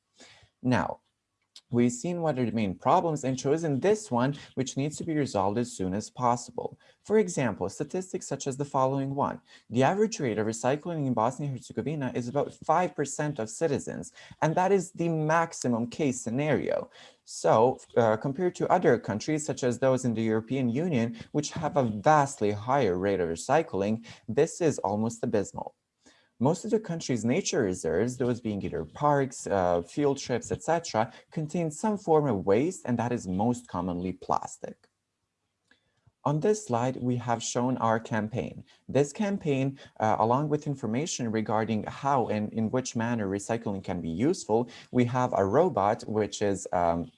Now, we've seen what are the main problems and chosen this one, which needs to be resolved as soon as possible. For example, statistics such as the following one. The average rate of recycling in Bosnia and Herzegovina is about 5% of citizens, and that is the maximum case scenario. So uh, compared to other countries, such as those in the European Union, which have a vastly higher rate of recycling, this is almost abysmal. Most of the country's nature reserves, those being either parks, uh, field trips, etc., contain some form of waste, and that is most commonly plastic. On this slide, we have shown our campaign. This campaign, uh, along with information regarding how and in which manner recycling can be useful, we have a robot, which is um,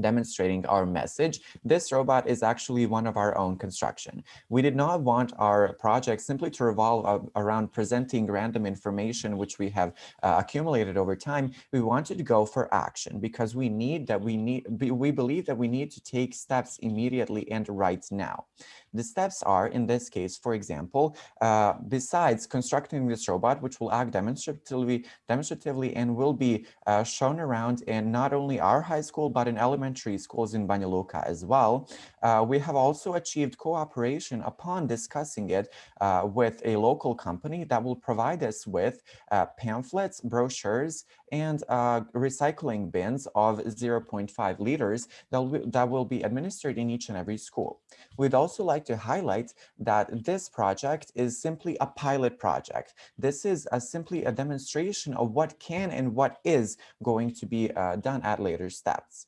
demonstrating our message. This robot is actually one of our own construction. We did not want our project simply to revolve around presenting random information which we have uh, accumulated over time. We wanted to go for action because we need that we need we believe that we need to take steps immediately and right now. The steps are, in this case, for example, uh, besides constructing this robot, which will act demonstratively, demonstratively and will be uh, shown around in not only our high school, but in elementary schools in Banja Luka as well, uh, we have also achieved cooperation upon discussing it uh, with a local company that will provide us with uh, pamphlets, brochures, and uh, recycling bins of 0.5 liters that will, that will be administered in each and every school. We'd also like to highlight that this project is simply a pilot project. This is a, simply a demonstration of what can and what is going to be uh, done at later steps.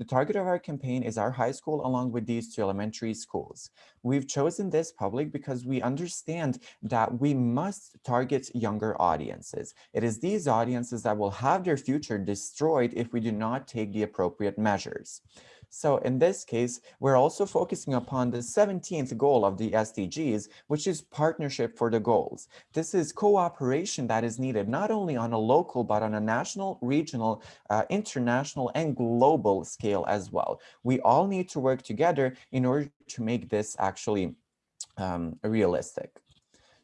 The target of our campaign is our high school along with these two elementary schools. We've chosen this public because we understand that we must target younger audiences. It is these audiences that will have their future destroyed if we do not take the appropriate measures. So in this case, we're also focusing upon the 17th goal of the SDGs, which is partnership for the goals. This is cooperation that is needed not only on a local, but on a national, regional, uh, international, and global scale as well. We all need to work together in order to make this actually um, realistic.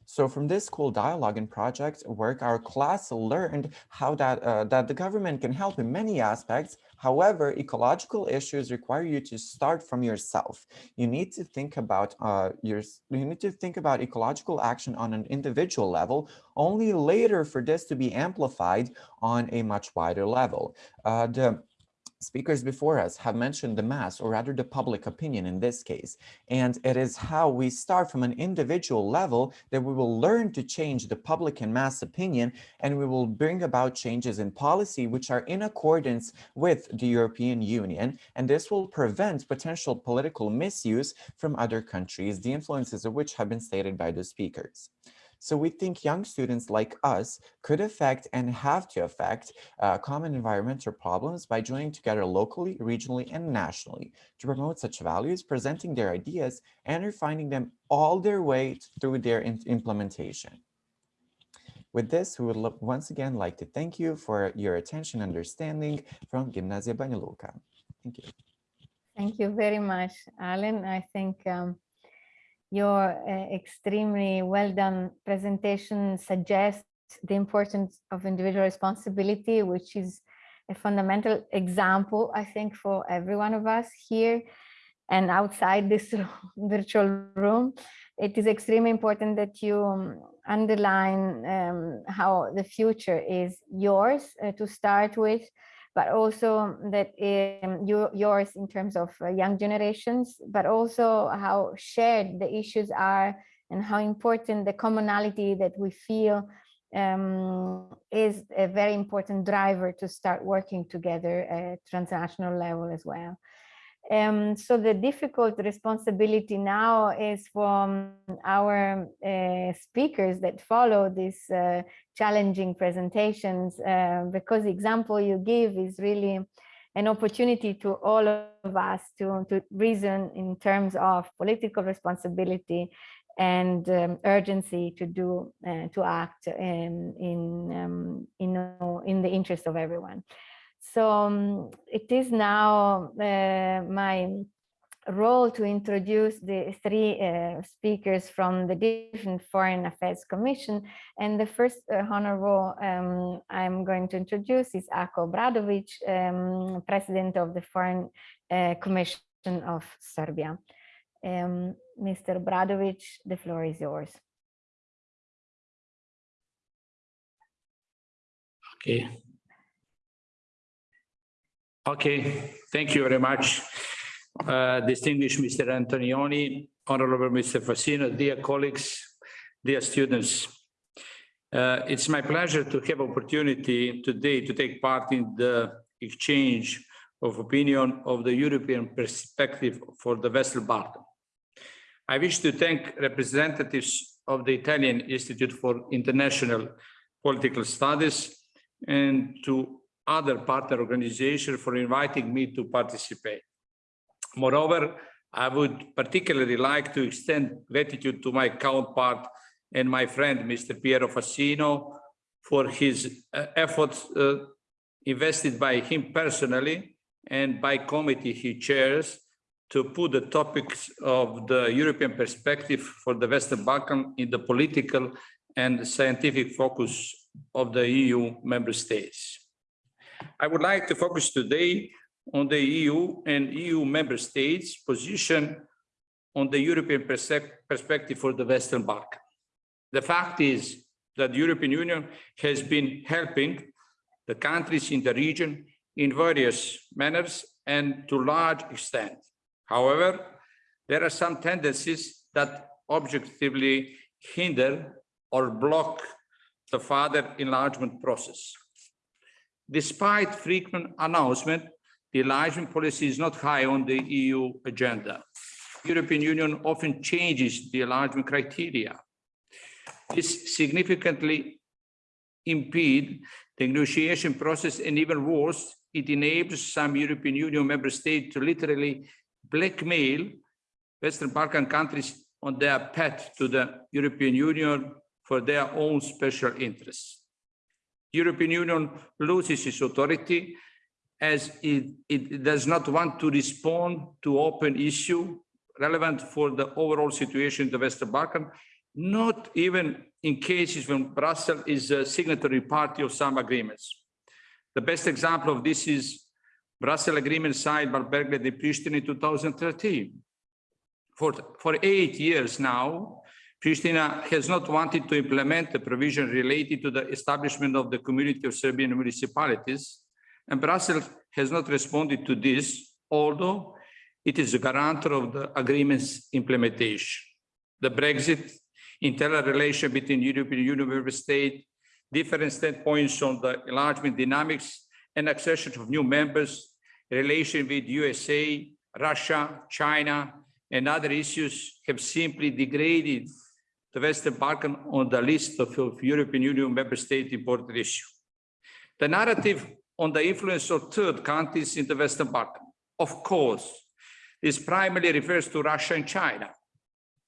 So from this school dialogue and project work, our class learned how that, uh, that the government can help in many aspects. However, ecological issues require you to start from yourself. You need to think about uh, your, you need to think about ecological action on an individual level, only later for this to be amplified on a much wider level. Uh, the Speakers before us have mentioned the mass, or rather the public opinion in this case, and it is how we start from an individual level that we will learn to change the public and mass opinion, and we will bring about changes in policy which are in accordance with the European Union, and this will prevent potential political misuse from other countries, the influences of which have been stated by the speakers. So we think young students like us could affect and have to affect uh, common environmental problems by joining together locally, regionally, and nationally to promote such values, presenting their ideas, and refining them all their way through their implementation. With this, we would once again like to thank you for your attention and understanding from Gimnasia Banja Luka. Thank you. Thank you very much, Alan. I think um, your uh, extremely well done presentation suggests the importance of individual responsibility, which is a fundamental example, I think, for every one of us here and outside this virtual room. It is extremely important that you um, underline um, how the future is yours uh, to start with, but also that um, you, yours in terms of uh, young generations, but also how shared the issues are and how important the commonality that we feel um, is a very important driver to start working together at transnational level as well. Um, so the difficult responsibility now is from our uh, speakers that follow these uh, challenging presentations, uh, because the example you give is really an opportunity to all of us to, to reason in terms of political responsibility and um, urgency to do uh, to act in in um, in, in the interest of everyone. So um, it is now uh, my role to introduce the three uh, speakers from the different Foreign Affairs Commission. And the first uh, honorable um, I'm going to introduce is Ako Bradovic, um, President of the Foreign uh, Commission of Serbia. Um, Mr. Bradovic, the floor is yours. Okay. Okay, thank you very much. Uh, distinguished Mr. Antonioni, Honorable Mr. Fassino, dear colleagues, dear students. Uh, it's my pleasure to have opportunity today to take part in the exchange of opinion of the European perspective for the Western Balkan. I wish to thank representatives of the Italian Institute for International Political Studies and to other partner organizations for inviting me to participate. Moreover, I would particularly like to extend gratitude to my counterpart and my friend, Mr. Piero Fassino, for his uh, efforts uh, invested by him personally and by committee he chairs to put the topics of the European perspective for the Western Balkan in the political and scientific focus of the EU member states. I would like to focus today on the EU and EU member states position on the European perspective for the Western Balkan. The fact is that the European Union has been helping the countries in the region in various manners and to large extent. However, there are some tendencies that objectively hinder or block the further enlargement process. Despite frequent announcement, the enlargement policy is not high on the EU agenda. The European Union often changes the enlargement criteria. This significantly impede the negotiation process and even worse, it enables some European Union member states to literally blackmail Western Balkan countries on their path to the European Union for their own special interests. European Union loses its authority as it, it does not want to respond to open issue relevant for the overall situation in the Western Balkan, not even in cases when Brussels is a signatory party of some agreements. The best example of this is Brussels agreement signed by Belgrade and Pristina in 2013. For, for eight years now, Pristina has not wanted to implement the provision related to the establishment of the community of Serbian municipalities, and Brussels has not responded to this, although it is a guarantor of the agreement's implementation. The Brexit, internal relation between European Union member states, different standpoints on the enlargement dynamics and accession of new members, relation with USA, Russia, China, and other issues have simply degraded the Western Balkan on the list of, of European Union member state important issue. The narrative on the influence of third countries in the Western Balkan, of course, this primarily refers to Russia and China.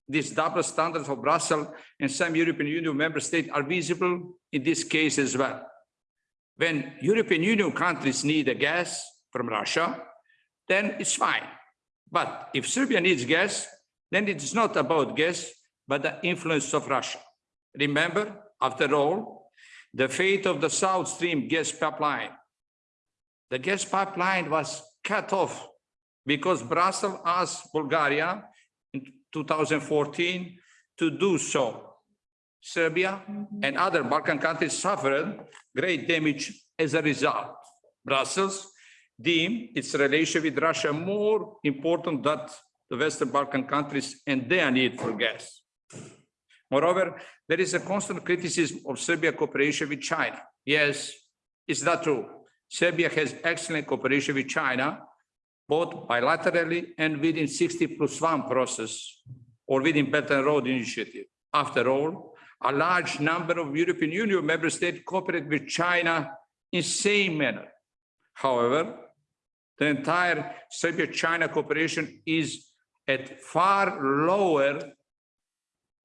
These double standards of Brussels and some European Union member states are visible in this case as well. When European Union countries need a gas from Russia, then it's fine. But if Serbia needs gas, then it is not about gas, but the influence of Russia. Remember, after all, the fate of the South Stream gas pipeline. The gas pipeline was cut off because Brussels asked Bulgaria in 2014 to do so. Serbia and other Balkan countries suffered great damage as a result. Brussels deemed its relation with Russia more important than the Western Balkan countries and their need for gas. Moreover, there is a constant criticism of Serbia cooperation with China. Yes, is that true? Serbia has excellent cooperation with China, both bilaterally and within 60 plus one process or within Belt and Road Initiative. After all, a large number of European Union member states cooperate with China in same manner. However, the entire Serbia-China cooperation is at far lower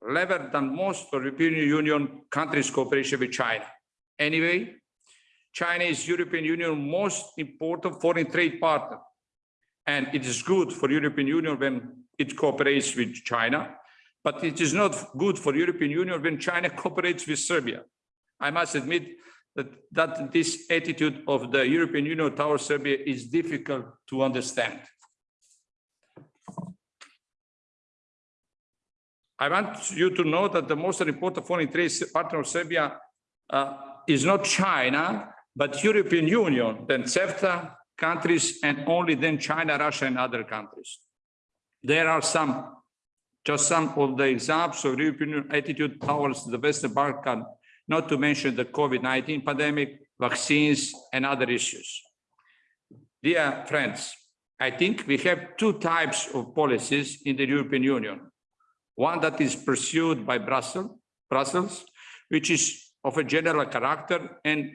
level than most European Union countries cooperation with China. Anyway, China is European Union most important foreign trade partner. And it is good for European Union when it cooperates with China, but it is not good for European Union when China cooperates with Serbia. I must admit that, that this attitude of the European Union towards Serbia is difficult to understand. I want you to know that the most important foreign trade partner of Serbia uh, is not China, but European Union, then CEFTA countries, and only then China, Russia, and other countries. There are some, just some of the examples of European attitude towards the Western Balkan, not to mention the COVID-19 pandemic, vaccines, and other issues. Dear friends, I think we have two types of policies in the European Union one that is pursued by Brussels, Brussels, which is of a general character and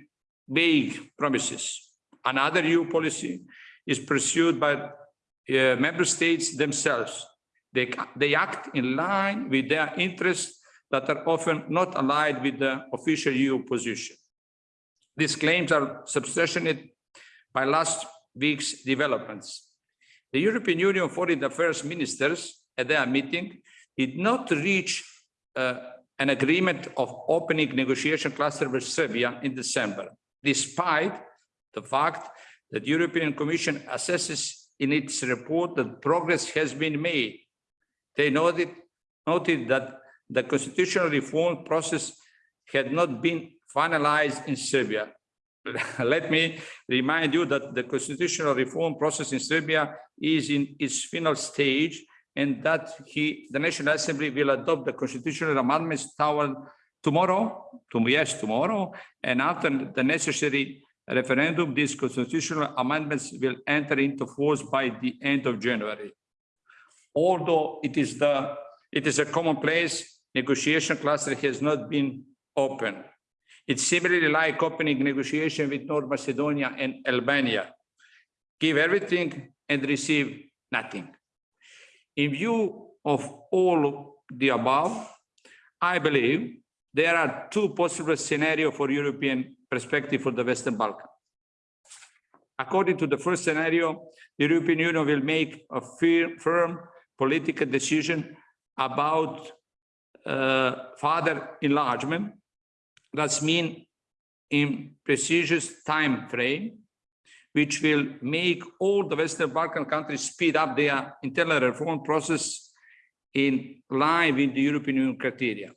vague promises. Another EU policy is pursued by uh, member states themselves. They, they act in line with their interests that are often not aligned with the official EU position. These claims are substantiated by last week's developments. The European Union Foreign Affairs Ministers at their meeting did not reach uh, an agreement of opening negotiation cluster with Serbia in December, despite the fact that the European Commission assesses in its report that progress has been made. They noted, noted that the constitutional reform process had not been finalized in Serbia. Let me remind you that the constitutional reform process in Serbia is in its final stage and that he, the National Assembly will adopt the constitutional amendments toward tomorrow, to, yes, tomorrow, and after the necessary referendum, these constitutional amendments will enter into force by the end of January. Although it is the it is a commonplace, negotiation cluster has not been open. It's similarly like opening negotiation with North Macedonia and Albania. Give everything and receive nothing. In view of all the above, I believe there are two possible scenarios for European perspective for the Western Balkans. According to the first scenario, the European Union will make a firm political decision about uh, further enlargement. That's mean in prestigious time frame which will make all the Western Balkan countries speed up their internal reform process in line with the European Union criteria.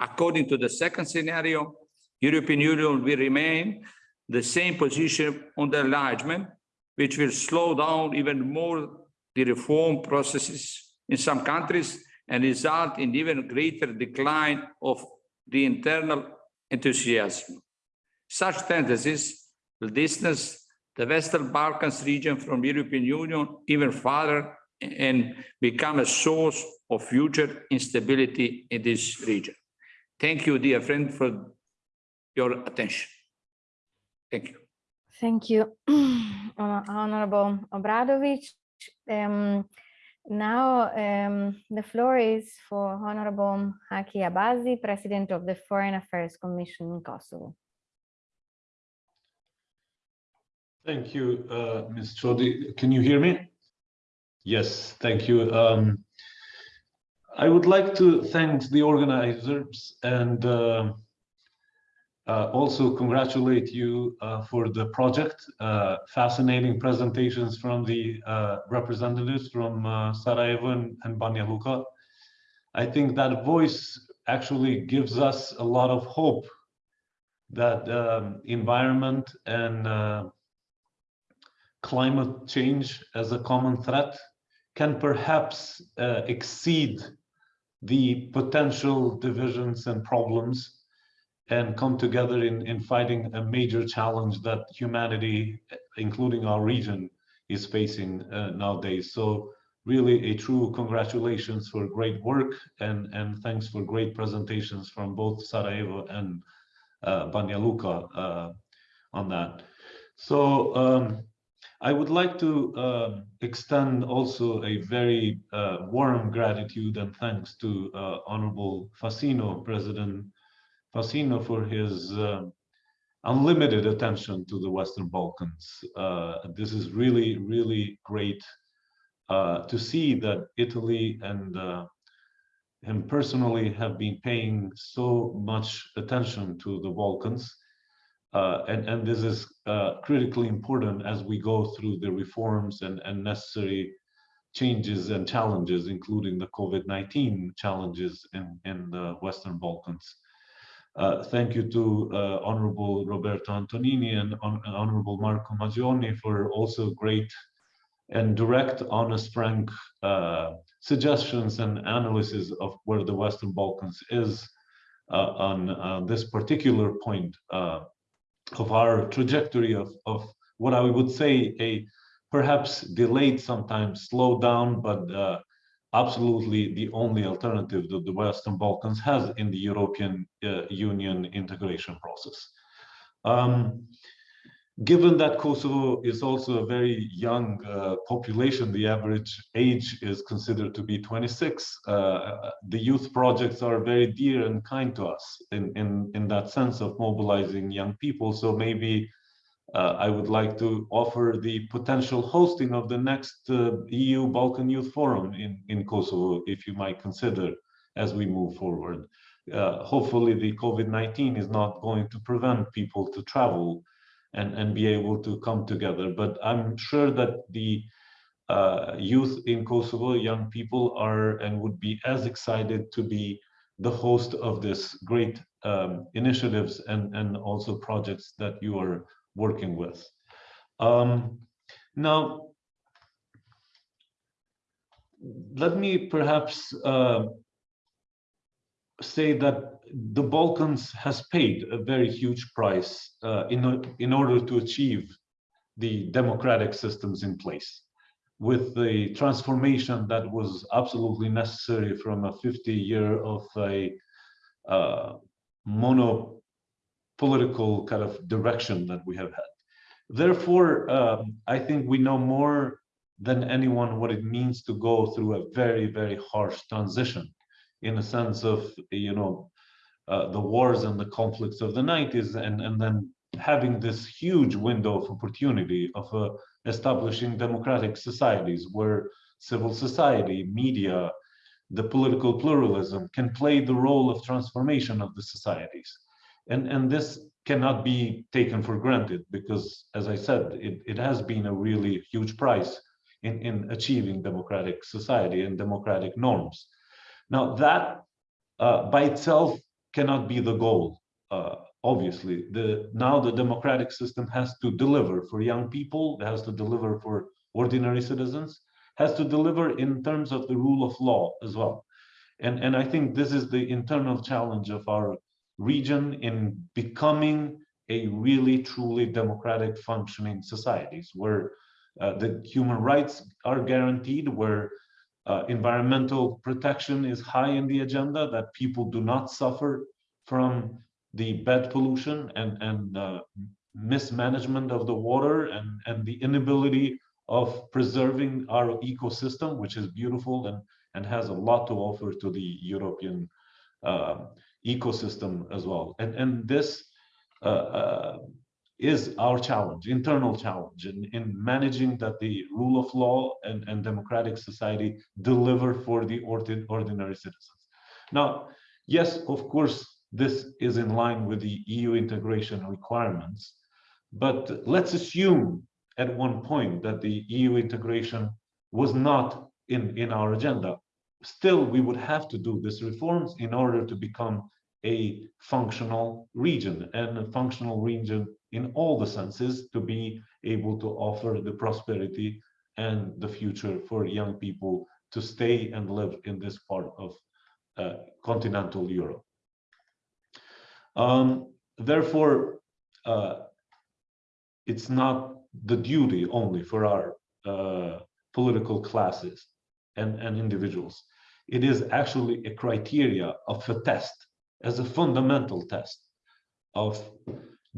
According to the second scenario, European Union will remain the same position on the enlargement, which will slow down even more the reform processes in some countries and result in even greater decline of the internal enthusiasm. Such tendencies will distance the Western Balkans region from European Union even further and become a source of future instability in this region. Thank you, dear friend, for your attention. Thank you. Thank you, Honorable Obradovic. Um, now um, the floor is for Honorable Haki Abazi, President of the Foreign Affairs Commission in Kosovo. Thank you, uh, Ms. Chodi. Can you hear me? Yes, thank you. Um, I would like to thank the organizers and uh, uh, also congratulate you uh, for the project. Uh, fascinating presentations from the uh, representatives from uh, Sarajevo and, and Banja Luka. I think that voice actually gives us a lot of hope that um, environment and climate change as a common threat can perhaps exceed the potential divisions and problems and come together in, in fighting a major challenge that humanity, including our region, is facing uh, nowadays. So really a true congratulations for great work and, and thanks for great presentations from both Sarajevo and uh, Banja Luka uh, on that. So um, I would like to uh, extend also a very uh, warm gratitude and thanks to uh, Honorable Fasino, President Fasino for his uh, unlimited attention to the Western Balkans. Uh, this is really, really great uh, to see that Italy and uh, him personally have been paying so much attention to the Balkans. Uh, and, and this is uh, critically important as we go through the reforms and, and necessary changes and challenges, including the COVID-19 challenges in, in the Western Balkans. Uh, thank you to uh, Honorable Roberto Antonini and Hon Honorable Marco Maggioni for also great and direct, honest, frank uh, suggestions and analysis of where the Western Balkans is uh, on uh, this particular point of our trajectory of, of what I would say a perhaps delayed, sometimes slowed down, but absolutely the only alternative that the Western Balkans has in the European uh, Union integration process. Um, given that Kosovo is also a very young uh, population, the average age is considered to be 26. Uh, the youth projects are very dear and kind to us in, in, in that sense of mobilizing young people. So maybe uh, I would like to offer the potential hosting of the next uh, EU Balkan Youth Forum in, in Kosovo, if you might consider as we move forward. Uh, hopefully the COVID-19 is not going to prevent people to travel and, and be able to come together. But I'm sure that the uh, youth in Kosovo, young people are and would be as excited to be the host of this great um, initiatives and, and also projects that you are working with. Um, now, let me perhaps uh, say that the Balkans has paid a very huge price uh, in, in order to achieve the democratic systems in place with the transformation that was absolutely necessary from a 50 year of a uh, mono political kind of direction that we have had. Therefore, um, I think we know more than anyone what it means to go through a very, very harsh transition in a sense of, you know, uh, the wars and the conflicts of the 90s and, and then having this huge window of opportunity of uh, establishing democratic societies where civil society, media, the political pluralism can play the role of transformation of the societies. And, and this cannot be taken for granted because, as I said, it, it has been a really huge price in, in achieving democratic society and democratic norms. Now that uh, by itself cannot be the goal, uh, obviously. The, now the democratic system has to deliver for young people, it has to deliver for ordinary citizens, has to deliver in terms of the rule of law as well. And, and I think this is the internal challenge of our region in becoming a really truly democratic functioning societies where uh, the human rights are guaranteed, where uh, environmental protection is high in the agenda, that people do not suffer from the bed pollution and, and uh, mismanagement of the water and, and the inability of preserving our ecosystem, which is beautiful and, and has a lot to offer to the European uh, ecosystem as well. And, and this uh, uh, is our challenge, internal challenge in, in managing that the rule of law and, and democratic society deliver for the ordinary citizens. Now, yes, of course, this is in line with the EU integration requirements, but let's assume at one point that the EU integration was not in, in our agenda. Still, we would have to do these reforms in order to become a functional region and a functional region in all the senses to be able to offer the prosperity and the future for young people to stay and live in this part of uh, continental Europe. Um, therefore, uh, it's not the duty only for our uh, political classes and, and individuals. It is actually a criteria of a test, as a fundamental test of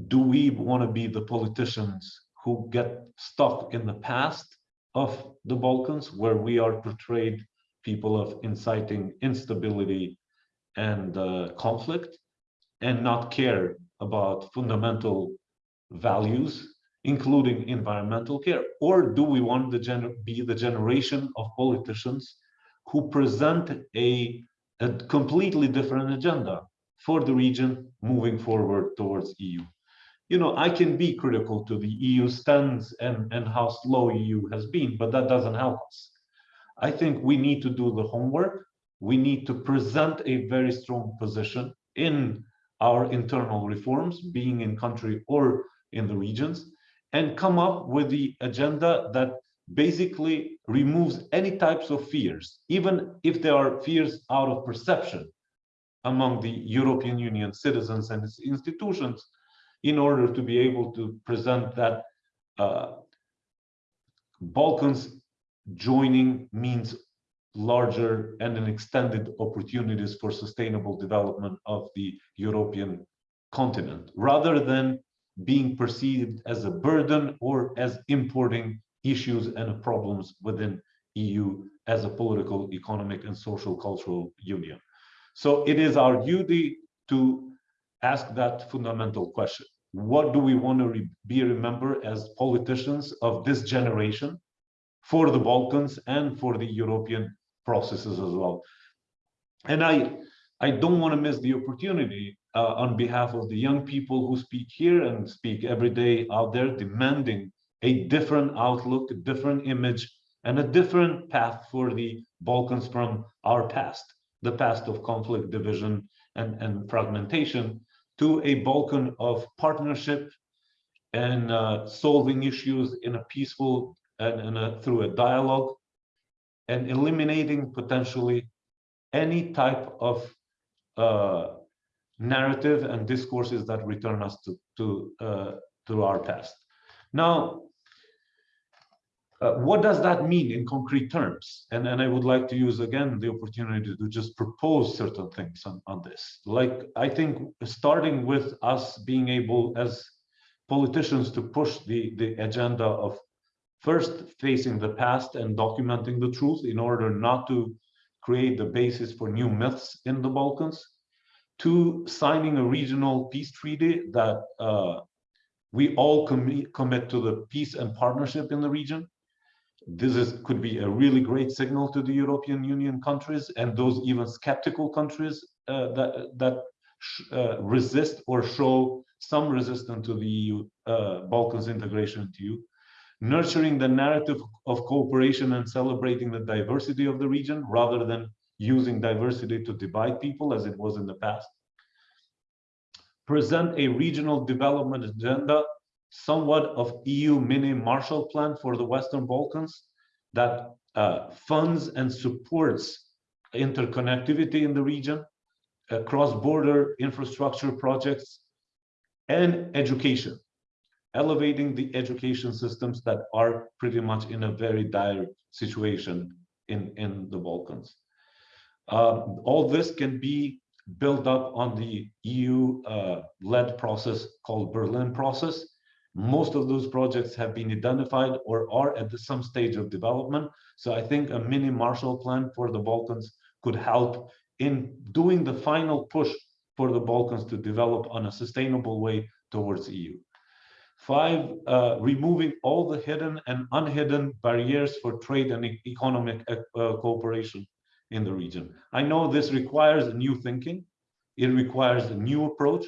do we want to be the politicians who get stuck in the past of the Balkans, where we are portrayed people of inciting instability and uh, conflict, and not care about fundamental values, including environmental care? Or do we want to be the generation of politicians who present a, a completely different agenda for the region moving forward towards EU? You know, I can be critical to the EU stance and, and how slow EU has been, but that doesn't help us. I think we need to do the homework. We need to present a very strong position in our internal reforms, being in country or in the regions, and come up with the agenda that basically removes any types of fears, even if there are fears out of perception among the European Union citizens and its institutions, in order to be able to present that uh, Balkans joining means larger and an extended opportunities for sustainable development of the European continent, rather than being perceived as a burden or as importing issues and problems within EU as a political, economic, and social cultural union. So it is our duty to ask that fundamental question. What do we want to re be remembered as politicians of this generation for the Balkans and for the European processes as well? And I, I don't want to miss the opportunity uh, on behalf of the young people who speak here and speak every day out there demanding a different outlook, a different image, and a different path for the Balkans from our past, the past of conflict, division, and, and fragmentation, to a Balkan of partnership and uh, solving issues in a peaceful and, and a, through a dialogue and eliminating potentially any type of uh, narrative and discourses that return us to to uh, to our past. Now, uh, what does that mean in concrete terms? And, and I would like to use again the opportunity to just propose certain things on, on this. Like, I think starting with us being able as politicians to push the, the agenda of first facing the past and documenting the truth in order not to create the basis for new myths in the Balkans, to signing a regional peace treaty that uh, we all com commit to the peace and partnership in the region, this is, could be a really great signal to the European Union countries and those even skeptical countries uh, that, that uh, resist or show some resistance to the EU, uh, Balkans integration to you. Nurturing the narrative of cooperation and celebrating the diversity of the region rather than using diversity to divide people as it was in the past. Present a regional development agenda somewhat of EU mini Marshall Plan for the Western Balkans that uh, funds and supports interconnectivity in the region, uh, cross-border infrastructure projects, and education, elevating the education systems that are pretty much in a very dire situation in, in the Balkans. Um, all this can be built up on the EU-led uh, process called Berlin process, most of those projects have been identified or are at some stage of development. So I think a mini Marshall Plan for the Balkans could help in doing the final push for the Balkans to develop on a sustainable way towards EU. Five, uh, removing all the hidden and unhidden barriers for trade and e economic uh, cooperation in the region. I know this requires new thinking. It requires a new approach.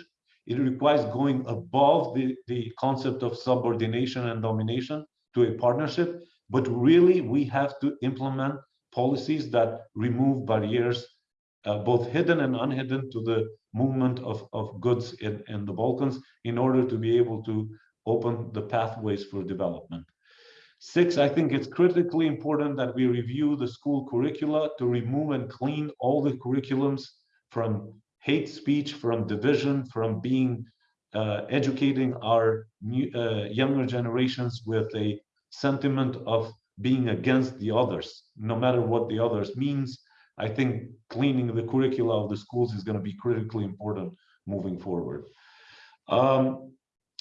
It requires going above the, the concept of subordination and domination to a partnership. But really, we have to implement policies that remove barriers, uh, both hidden and unhidden, to the movement of, of goods in, in the Balkans in order to be able to open the pathways for development. Six, I think it's critically important that we review the school curricula to remove and clean all the curriculums from hate speech, from division, from being uh, educating our new, uh, younger generations with a sentiment of being against the others, no matter what the others means. I think cleaning the curricula of the schools is going to be critically important moving forward. Um,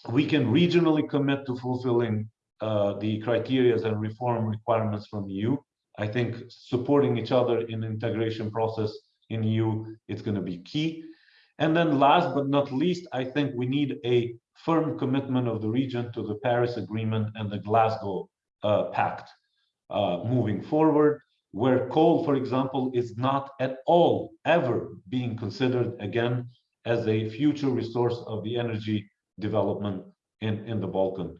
we can regionally commit to fulfilling uh, the criteria and reform requirements from EU. I think supporting each other in integration process in you. It's going to be key. And then last but not least, I think we need a firm commitment of the region to the Paris Agreement and the Glasgow uh, Pact uh, moving forward, where coal, for example, is not at all ever being considered again as a future resource of the energy development in, in the Balkan.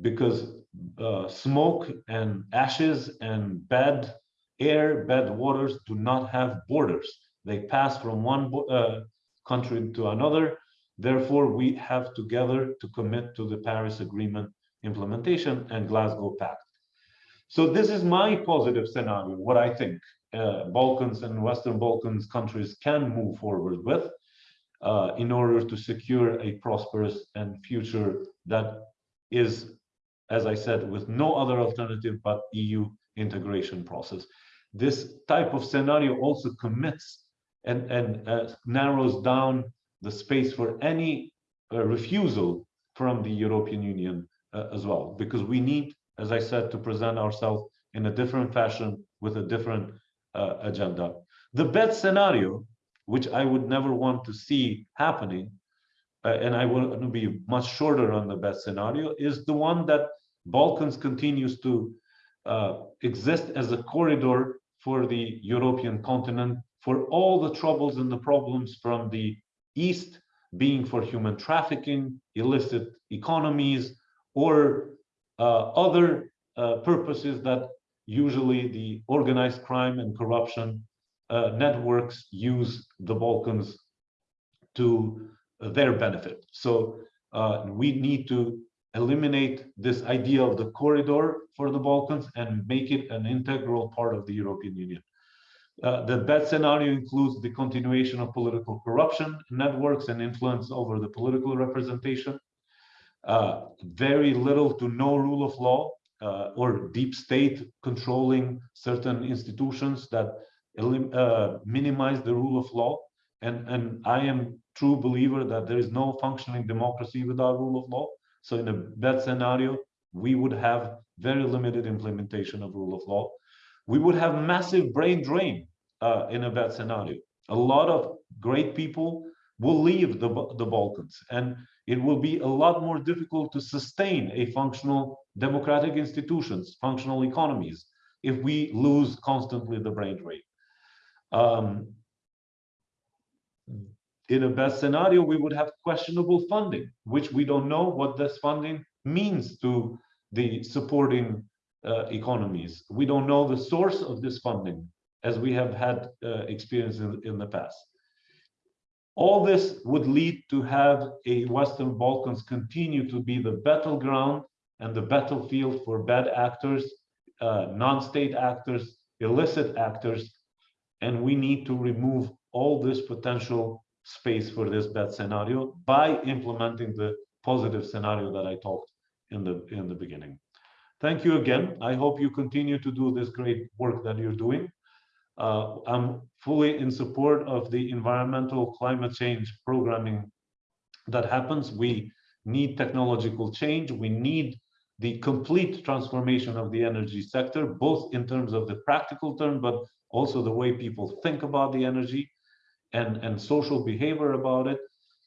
Because uh, smoke and ashes and bad air, bad waters do not have borders. They pass from one uh, country to another. Therefore, we have together to commit to the Paris Agreement implementation and Glasgow Pact. So this is my positive scenario, what I think uh, Balkans and Western Balkans countries can move forward with uh, in order to secure a prosperous and future that is, as I said, with no other alternative but EU integration process. This type of scenario also commits and, and uh, narrows down the space for any uh, refusal from the European Union uh, as well, because we need, as I said, to present ourselves in a different fashion with a different uh, agenda. The best scenario, which I would never want to see happening, uh, and I will be much shorter on the best scenario, is the one that Balkans continues to uh, exist as a corridor for the European continent for all the troubles and the problems from the East being for human trafficking, illicit economies, or uh, other uh, purposes that usually the organized crime and corruption uh, networks use the Balkans to their benefit. So uh, we need to eliminate this idea of the corridor for the Balkans and make it an integral part of the European Union. Uh, the bad scenario includes the continuation of political corruption networks and influence over the political representation, uh, very little to no rule of law uh, or deep state controlling certain institutions that uh, minimize the rule of law. And, and I am true believer that there is no functioning democracy without rule of law. So in a bad scenario, we would have very limited implementation of rule of law. We would have massive brain drain uh, in a bad scenario. A lot of great people will leave the, the Balkans and it will be a lot more difficult to sustain a functional democratic institutions, functional economies, if we lose constantly the brain drain. Um, in a best scenario, we would have questionable funding, which we don't know what this funding means to the supporting uh, economies. We don't know the source of this funding as we have had uh, experience in, in the past. All this would lead to have a Western Balkans continue to be the battleground and the battlefield for bad actors, uh, non-state actors, illicit actors, and we need to remove all this potential space for this bad scenario by implementing the positive scenario that I talked in the in the beginning. Thank you again. I hope you continue to do this great work that you're doing. Uh, I'm fully in support of the environmental climate change programming that happens. We need technological change. We need the complete transformation of the energy sector, both in terms of the practical term, but also the way people think about the energy and, and social behavior about it.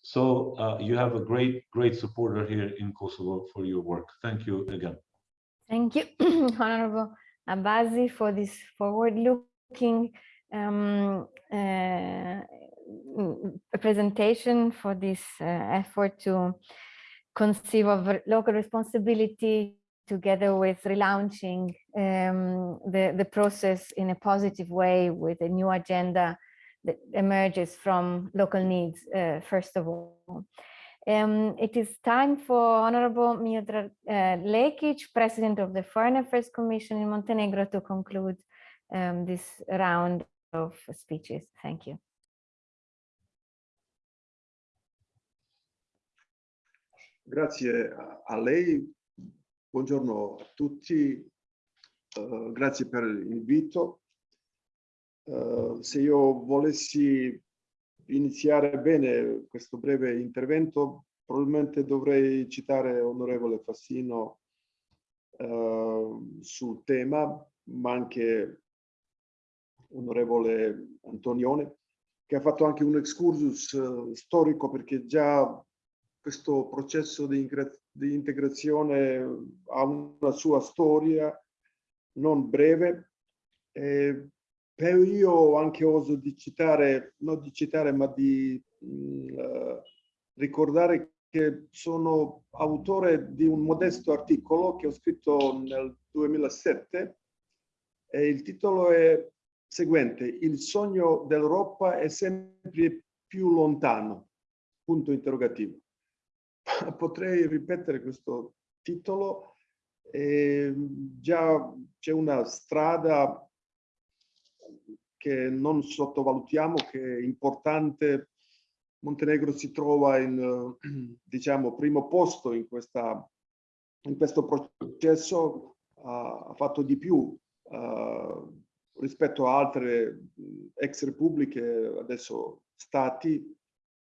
So uh, you have a great, great supporter here in Kosovo for your work. Thank you again. Thank you, Honorable Abazi, for this forward-looking um, uh, presentation, for this uh, effort to conceive of local responsibility together with relaunching um, the, the process in a positive way with a new agenda that emerges from local needs, uh, first of all. Um, it is time for Honorable Miodrag uh, Lekic, President of the Foreign Affairs Commission in Montenegro, to conclude um, this round of speeches. Thank you. Grazie a lei, buongiorno a tutti, uh, grazie per l'invito. Uh, se io volessi iniziare bene questo breve intervento, probabilmente dovrei citare onorevole Fassino uh, sul tema, ma anche onorevole Antonione, che ha fatto anche un excursus uh, storico perché già questo processo di, di integrazione ha una sua storia non breve. Eh, però io anche oso di citare, non di citare, ma di mh, uh, ricordare che sono autore di un modesto articolo che ho scritto nel 2007 e il titolo è seguente, il sogno dell'Europa è sempre più lontano, punto interrogativo. Potrei ripetere questo titolo, eh, già c'è una strada che non sottovalutiamo, che è importante. Montenegro si trova in, diciamo, primo posto in, questa, in questo processo, uh, ha fatto di più uh, rispetto a altre ex repubbliche, adesso stati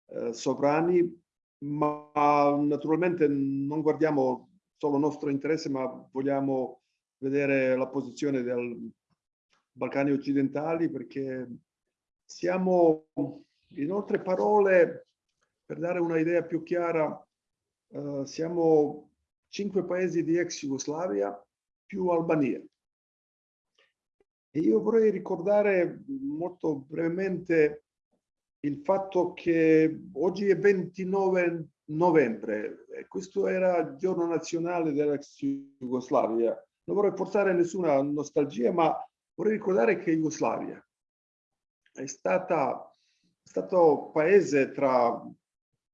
uh, sovrani, ma naturalmente non guardiamo solo il nostro interesse, ma vogliamo vedere la posizione del Balcani occidentali perché siamo, in altre parole, per dare un'idea più chiara, uh, siamo cinque paesi di ex Jugoslavia più Albania. Io vorrei ricordare molto brevemente il fatto che oggi è 29 novembre e questo era il giorno nazionale dell'ex Jugoslavia. Non vorrei portare nessuna nostalgia, ma Vorrei ricordare che Jugoslavia è stata è stato paese tra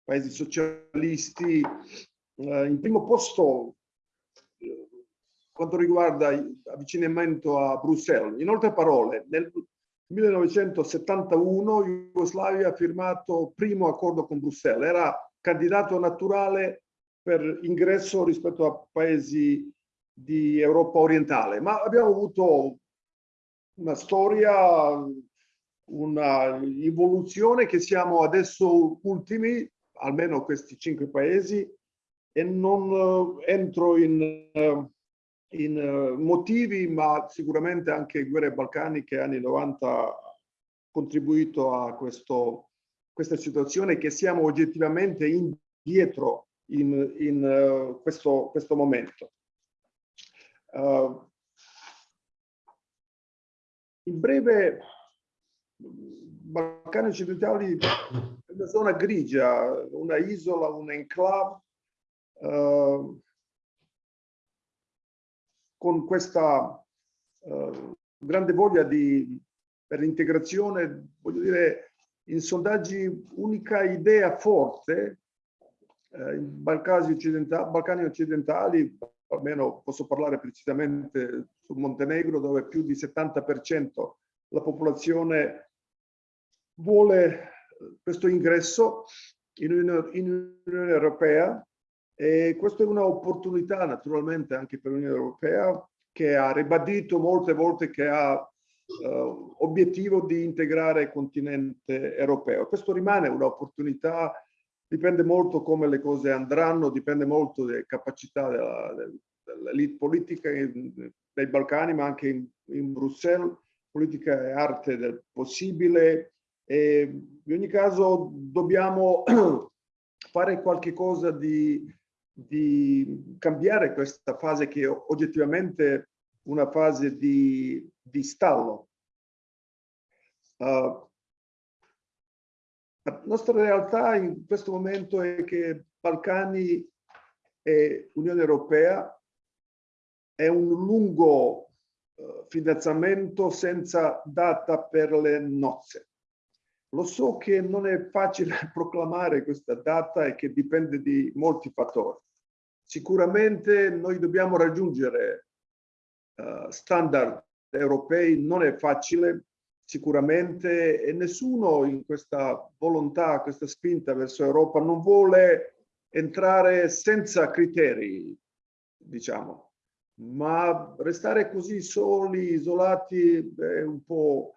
paesi socialisti eh, in primo posto quanto riguarda l'avvicinamento a Bruxelles. In altre parole, nel 1971 Jugoslavia ha firmato il primo accordo con Bruxelles, era candidato naturale per ingresso rispetto a paesi di Europa orientale, ma abbiamo avuto una storia, una evoluzione che siamo adesso ultimi, almeno questi cinque paesi, e non uh, entro in, uh, in uh, motivi, ma sicuramente anche guerre balcaniche anni 90 ha contribuito a questo, questa situazione che siamo oggettivamente indietro in, in questo, questo momento. Uh, in breve, Balcani occidentali è una zona grigia, una isola, un enclave, eh, con questa eh, grande voglia di, per l'integrazione, voglio dire, in sondaggi unica idea forte, eh, in Balcani occidentali, Balcani occidentali almeno posso parlare precisamente sul Montenegro, dove più di 70% la popolazione vuole questo ingresso in Unione Europea e questa è un'opportunità naturalmente anche per l'Unione Europea che ha ribadito molte volte che ha uh, obiettivo di integrare il continente europeo. Questo rimane un'opportunità dipende molto come le cose andranno, dipende molto dalle capacità dell'elite politica nei Balcani, ma anche in, in Bruxelles. Politica è arte del possibile e in ogni caso dobbiamo fare qualche cosa di, di cambiare questa fase che è oggettivamente una fase di, di stallo. Uh, la nostra realtà in questo momento è che Balcani e Unione Europea è un lungo uh, fidanzamento senza data per le nozze. Lo so che non è facile proclamare questa data e che dipende di molti fattori. Sicuramente noi dobbiamo raggiungere uh, standard europei, non è facile sicuramente e nessuno in questa volontà, questa spinta verso Europa non vuole entrare senza criteri, diciamo, ma restare così soli, isolati è un po'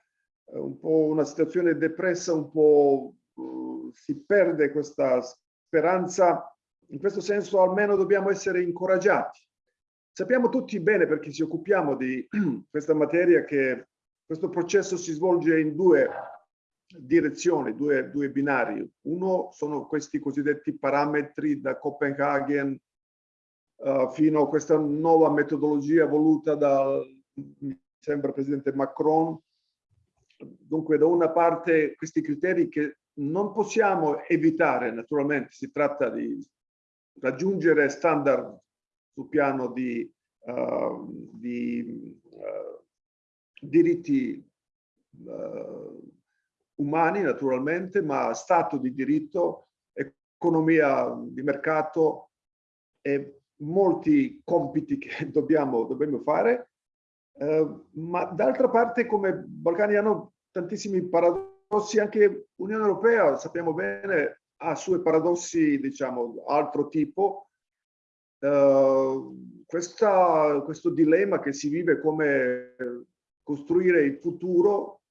un po' una situazione depressa, un po' uh, si perde questa speranza. In questo senso almeno dobbiamo essere incoraggiati. Sappiamo tutti bene, perché ci occupiamo di questa materia, che questo processo si svolge in due direzioni, due, due binari. Uno sono questi cosiddetti parametri da Copenaghen uh, fino a questa nuova metodologia voluta dal, mi sembra, Presidente Macron, dunque da una parte questi criteri che non possiamo evitare, naturalmente si tratta di raggiungere standard sul piano di, uh, di uh, diritti uh, umani naturalmente, ma stato di diritto, economia di mercato e molti compiti che dobbiamo, dobbiamo fare. Eh, ma d'altra parte come Balcani hanno tantissimi paradossi, anche l'Unione Europea sappiamo bene ha suoi paradossi diciamo altro tipo. Uh, questa, questo dilemma che si vive come costruire il futuro,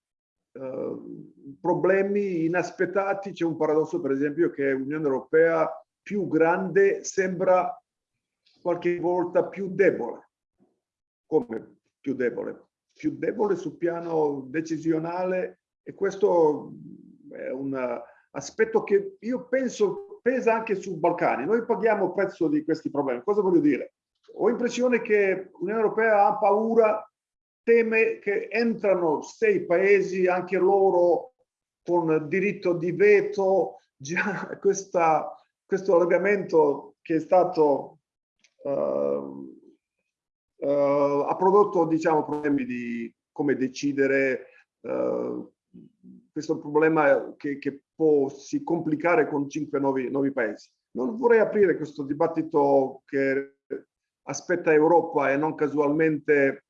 uh, problemi inaspettati, c'è un paradosso per esempio che l'Unione Europea più grande sembra qualche volta più debole. Come? più debole, più debole sul piano decisionale e questo è un aspetto che io penso pesa anche sui Balcani. Noi paghiamo il prezzo di questi problemi. Cosa voglio dire? Ho l'impressione che l'Unione Europea ha paura, teme che entrano sei paesi, anche loro con diritto di veto, già questa, questo allargamento che è stato uh, uh, ha prodotto diciamo, problemi di come decidere, uh, questo problema che, che, si complicare con cinque nuovi, nuovi paesi. Non vorrei aprire questo dibattito che aspetta Europa e non casualmente,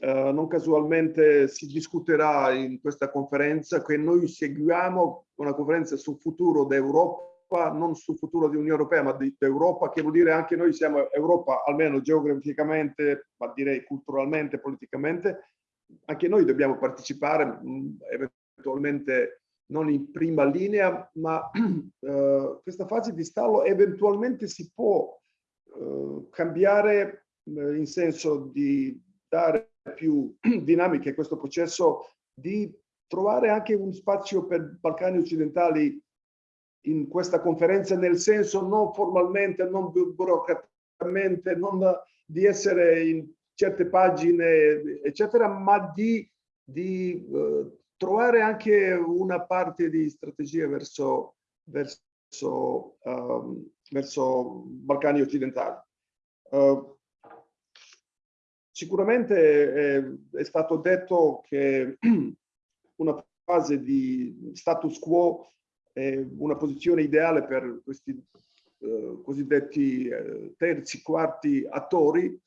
uh, non casualmente si discuterà in questa conferenza che noi seguiamo una conferenza sul futuro d'Europa Europa, non sul futuro di Unione Europea, ma di Europa, che vuol dire anche noi siamo Europa, almeno geograficamente, ma direi culturalmente, politicamente, anche noi dobbiamo partecipare, mm, eventualmente non in prima linea, ma uh, questa fase di stallo eventualmente si può uh, cambiare uh, in senso di dare più dinamiche a questo processo, di trovare anche un spazio per Balcani occidentali in questa conferenza nel senso non formalmente, non burocraticamente, non di essere in certe pagine, eccetera, ma di, di uh, trovare anche una parte di strategia verso, verso, um, verso Balcani occidentali. Uh, sicuramente è, è stato detto che una fase di status quo è una posizione ideale per questi eh, cosiddetti eh, terzi, quarti attori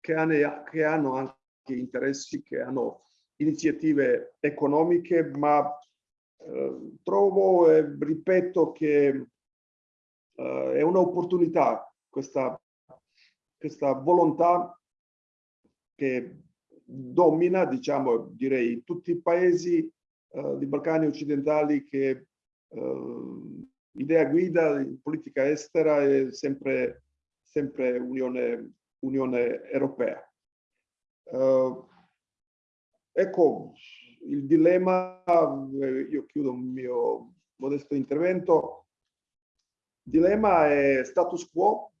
che hanno, che hanno anche interessi, che hanno iniziative economiche, ma eh, trovo e ripeto che eh, è un'opportunità questa, questa volontà che domina, diciamo, direi, tutti i paesi eh, di Balcani occidentali che uh, idea guida in politica estera è sempre, sempre Unione, Unione Europea. Uh, ecco, il dilemma, eh, io chiudo il mio modesto intervento, dilemma è status quo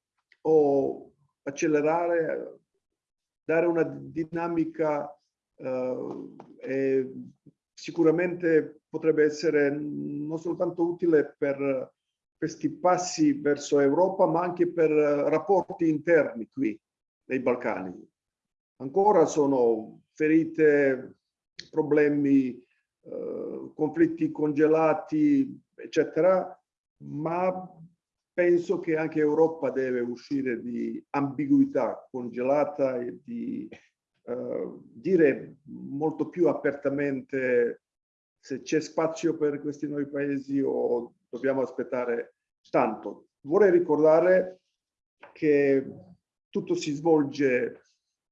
o accelerare, dare una dinamica eh, e sicuramente potrebbe essere non soltanto utile per questi passi verso Europa, ma anche per rapporti interni qui nei Balcani. Ancora sono ferite, problemi, eh, conflitti congelati, eccetera, ma penso che anche Europa deve uscire di ambiguità congelata e di uh, dire molto più apertamente se c'è spazio per questi nuovi paesi o dobbiamo aspettare tanto. Vorrei ricordare che tutto si svolge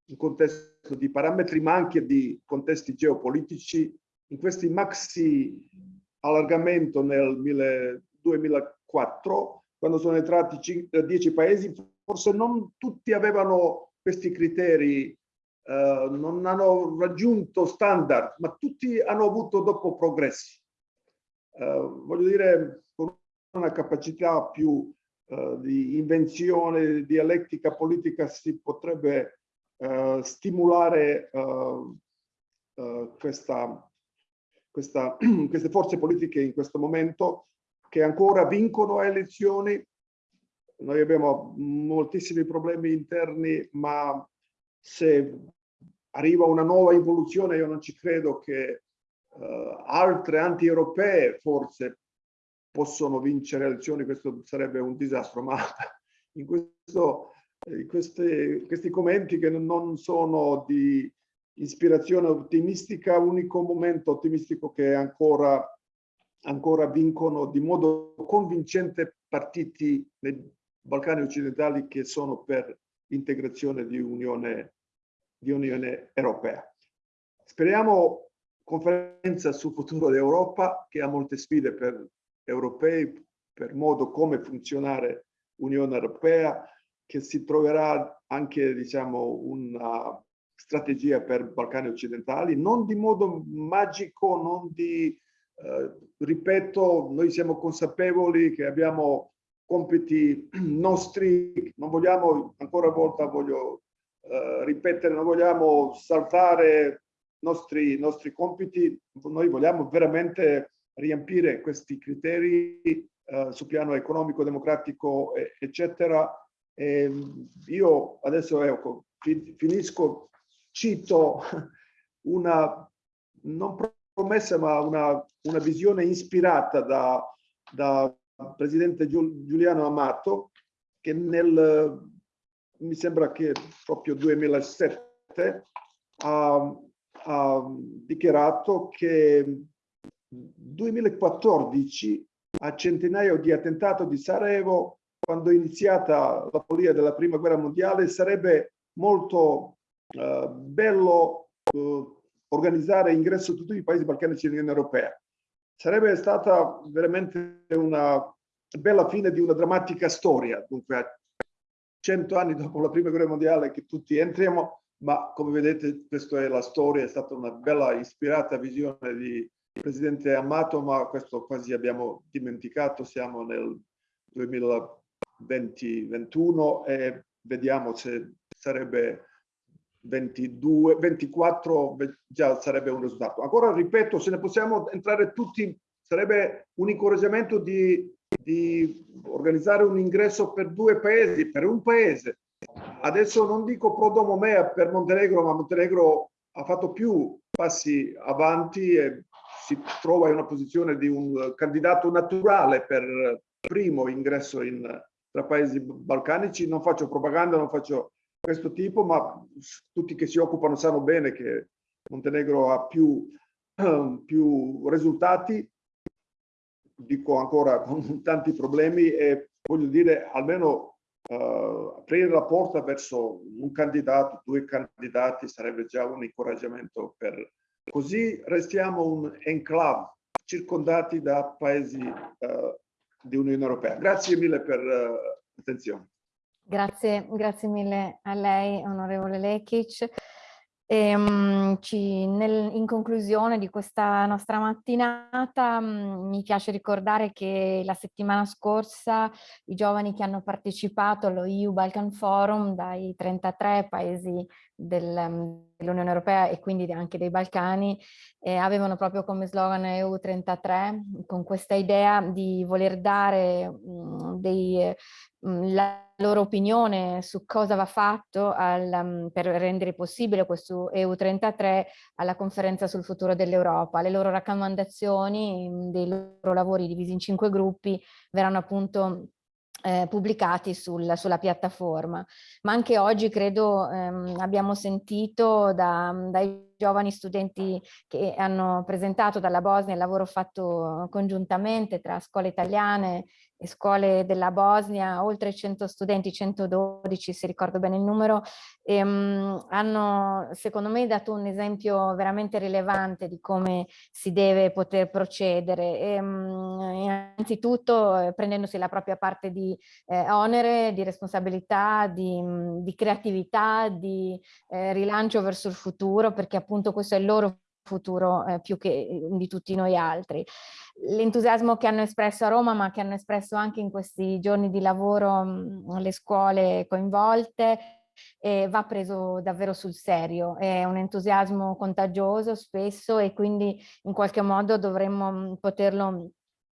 in contesto di parametri ma anche di contesti geopolitici. In questi maxi allargamento nel 2004 quando sono entrati 10 eh, paesi, forse non tutti avevano questi criteri, eh, non hanno raggiunto standard, ma tutti hanno avuto dopo progressi. Eh, voglio dire, con una capacità più eh, di invenzione, di dialettica politica si potrebbe eh, stimolare eh, questa, questa, queste forze politiche in questo momento che ancora vincono a elezioni. Noi abbiamo moltissimi problemi interni, ma se arriva una nuova evoluzione, io non ci credo che uh, altre anti-europee forse possono vincere elezioni, questo sarebbe un disastro, ma in, questo, in questi, questi commenti che non sono di ispirazione ottimistica, unico momento ottimistico che ancora ancora vincono di modo convincente partiti nei Balcani occidentali che sono per l'integrazione di Unione, di Unione Europea. Speriamo conferenza sul futuro dell'Europa che ha molte sfide per europei, per modo come funzionare Unione Europea, che si troverà anche diciamo, una strategia per Balcani occidentali, non di modo magico, non di eh, ripeto, noi siamo consapevoli che abbiamo compiti nostri, non vogliamo, ancora una volta voglio eh, ripetere, non vogliamo saltare i nostri, nostri compiti, noi vogliamo veramente riempire questi criteri eh, sul piano economico, democratico, eccetera. E io adesso ecco, finisco, cito una non promessa ma una, una visione ispirata da, da presidente Giuliano Amato che nel, mi sembra che proprio 2007 ha, ha dichiarato che 2014 a centinaio di attentato di Sarajevo quando è iniziata la follia della prima guerra mondiale sarebbe molto uh, bello uh, organizzare ingresso a tutti i paesi balcanici dell'Unione Europea. Sarebbe stata veramente una bella fine di una drammatica storia, dunque cento anni dopo la prima guerra mondiale che tutti entriamo, ma come vedete questa è la storia, è stata una bella ispirata visione di Presidente Amato, ma questo quasi abbiamo dimenticato, siamo nel 2020-21 e vediamo se sarebbe 22, 24 già sarebbe un risultato. Ancora ripeto, se ne possiamo entrare tutti, sarebbe un incoraggiamento di, di organizzare un ingresso per due paesi, per un paese. Adesso non dico pro domo mea per Montenegro, ma Montenegro ha fatto più passi avanti e si trova in una posizione di un candidato naturale per primo ingresso in, tra paesi balcanici. Non faccio propaganda, non faccio questo tipo, ma tutti che si occupano sanno bene che Montenegro ha più, più risultati, dico ancora con tanti problemi e voglio dire almeno uh, aprire la porta verso un candidato, due candidati sarebbe già un incoraggiamento per così restiamo un enclave circondati da paesi uh, di Unione Europea. Grazie mille per uh, l'attenzione. Grazie, grazie mille a lei, onorevole Lekic. E, um, ci, nel, in conclusione di questa nostra mattinata um, mi piace ricordare che la settimana scorsa i giovani che hanno partecipato allo EU Balkan Forum dai 33 paesi del, um, dell'Unione Europea e quindi anche dei Balcani eh, avevano proprio come slogan EU33 con questa idea di voler dare mm, dei, la loro opinione su cosa va fatto al, um, per rendere possibile questo EU33 alla conferenza sul futuro dell'Europa. Le loro raccomandazioni dei loro lavori divisi in cinque gruppi verranno appunto eh, pubblicati sul, sulla piattaforma. Ma anche oggi credo ehm, abbiamo sentito da, dai giovani studenti che hanno presentato dalla Bosnia il lavoro fatto congiuntamente tra scuole italiane e scuole della Bosnia, oltre 100 studenti, 112 se ricordo bene il numero, ehm, hanno secondo me dato un esempio veramente rilevante di come si deve poter procedere. Ehm, innanzitutto eh, prendendosi la propria parte di eh, onere, di responsabilità, di, di creatività, di eh, rilancio verso il futuro, perché appunto questo è il loro futuro eh, più che eh, di tutti noi altri. L'entusiasmo che hanno espresso a Roma ma che hanno espresso anche in questi giorni di lavoro mh, le scuole coinvolte eh, va preso davvero sul serio, è un entusiasmo contagioso spesso e quindi in qualche modo dovremmo poterlo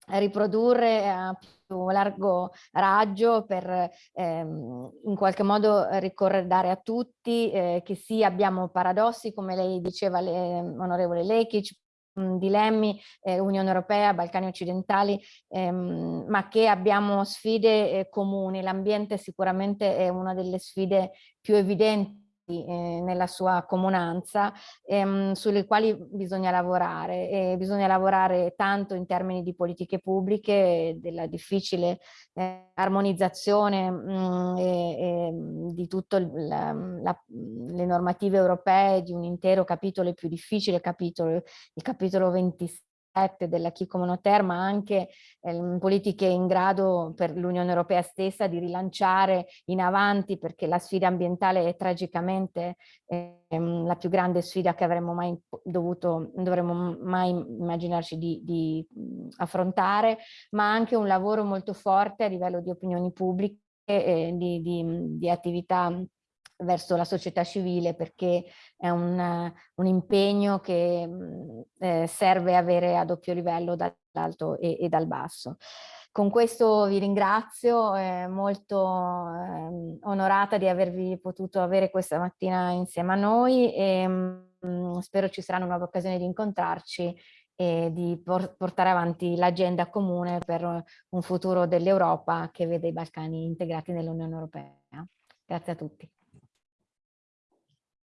riprodurre a più largo raggio per ehm, in qualche modo ricordare a tutti eh, che sì abbiamo paradossi come lei diceva le, onorevole Lekic dilemmi eh, Unione Europea, Balcani occidentali, ehm, ma che abbiamo sfide eh, comuni. L'ambiente sicuramente è una delle sfide più evidenti eh, nella sua comunanza ehm, sulle quali bisogna lavorare e bisogna lavorare tanto in termini di politiche pubbliche della difficile eh, armonizzazione mh, mm, e, e, di tutte le normative europee di un intero capitolo più difficile capitolo il capitolo 26 della Chi Comunitaire, ma anche eh, politiche in grado per l'Unione Europea stessa di rilanciare in avanti perché la sfida ambientale è tragicamente ehm, la più grande sfida che avremmo mai dovuto, dovremmo mai immaginarci di, di affrontare, ma anche un lavoro molto forte a livello di opinioni pubbliche e di, di, di attività verso la società civile perché è un, un impegno che eh, serve avere a doppio livello dall'alto e, e, dal basso. Con questo vi ringrazio, eh, molto eh, onorata di avervi potuto avere questa mattina insieme a noi e mh, spero ci saranno nuove occasioni di incontrarci e di por portare avanti l'agenda comune per un futuro dell'Europa che vede i Balcani integrati nell'Unione Europea. Grazie a tutti.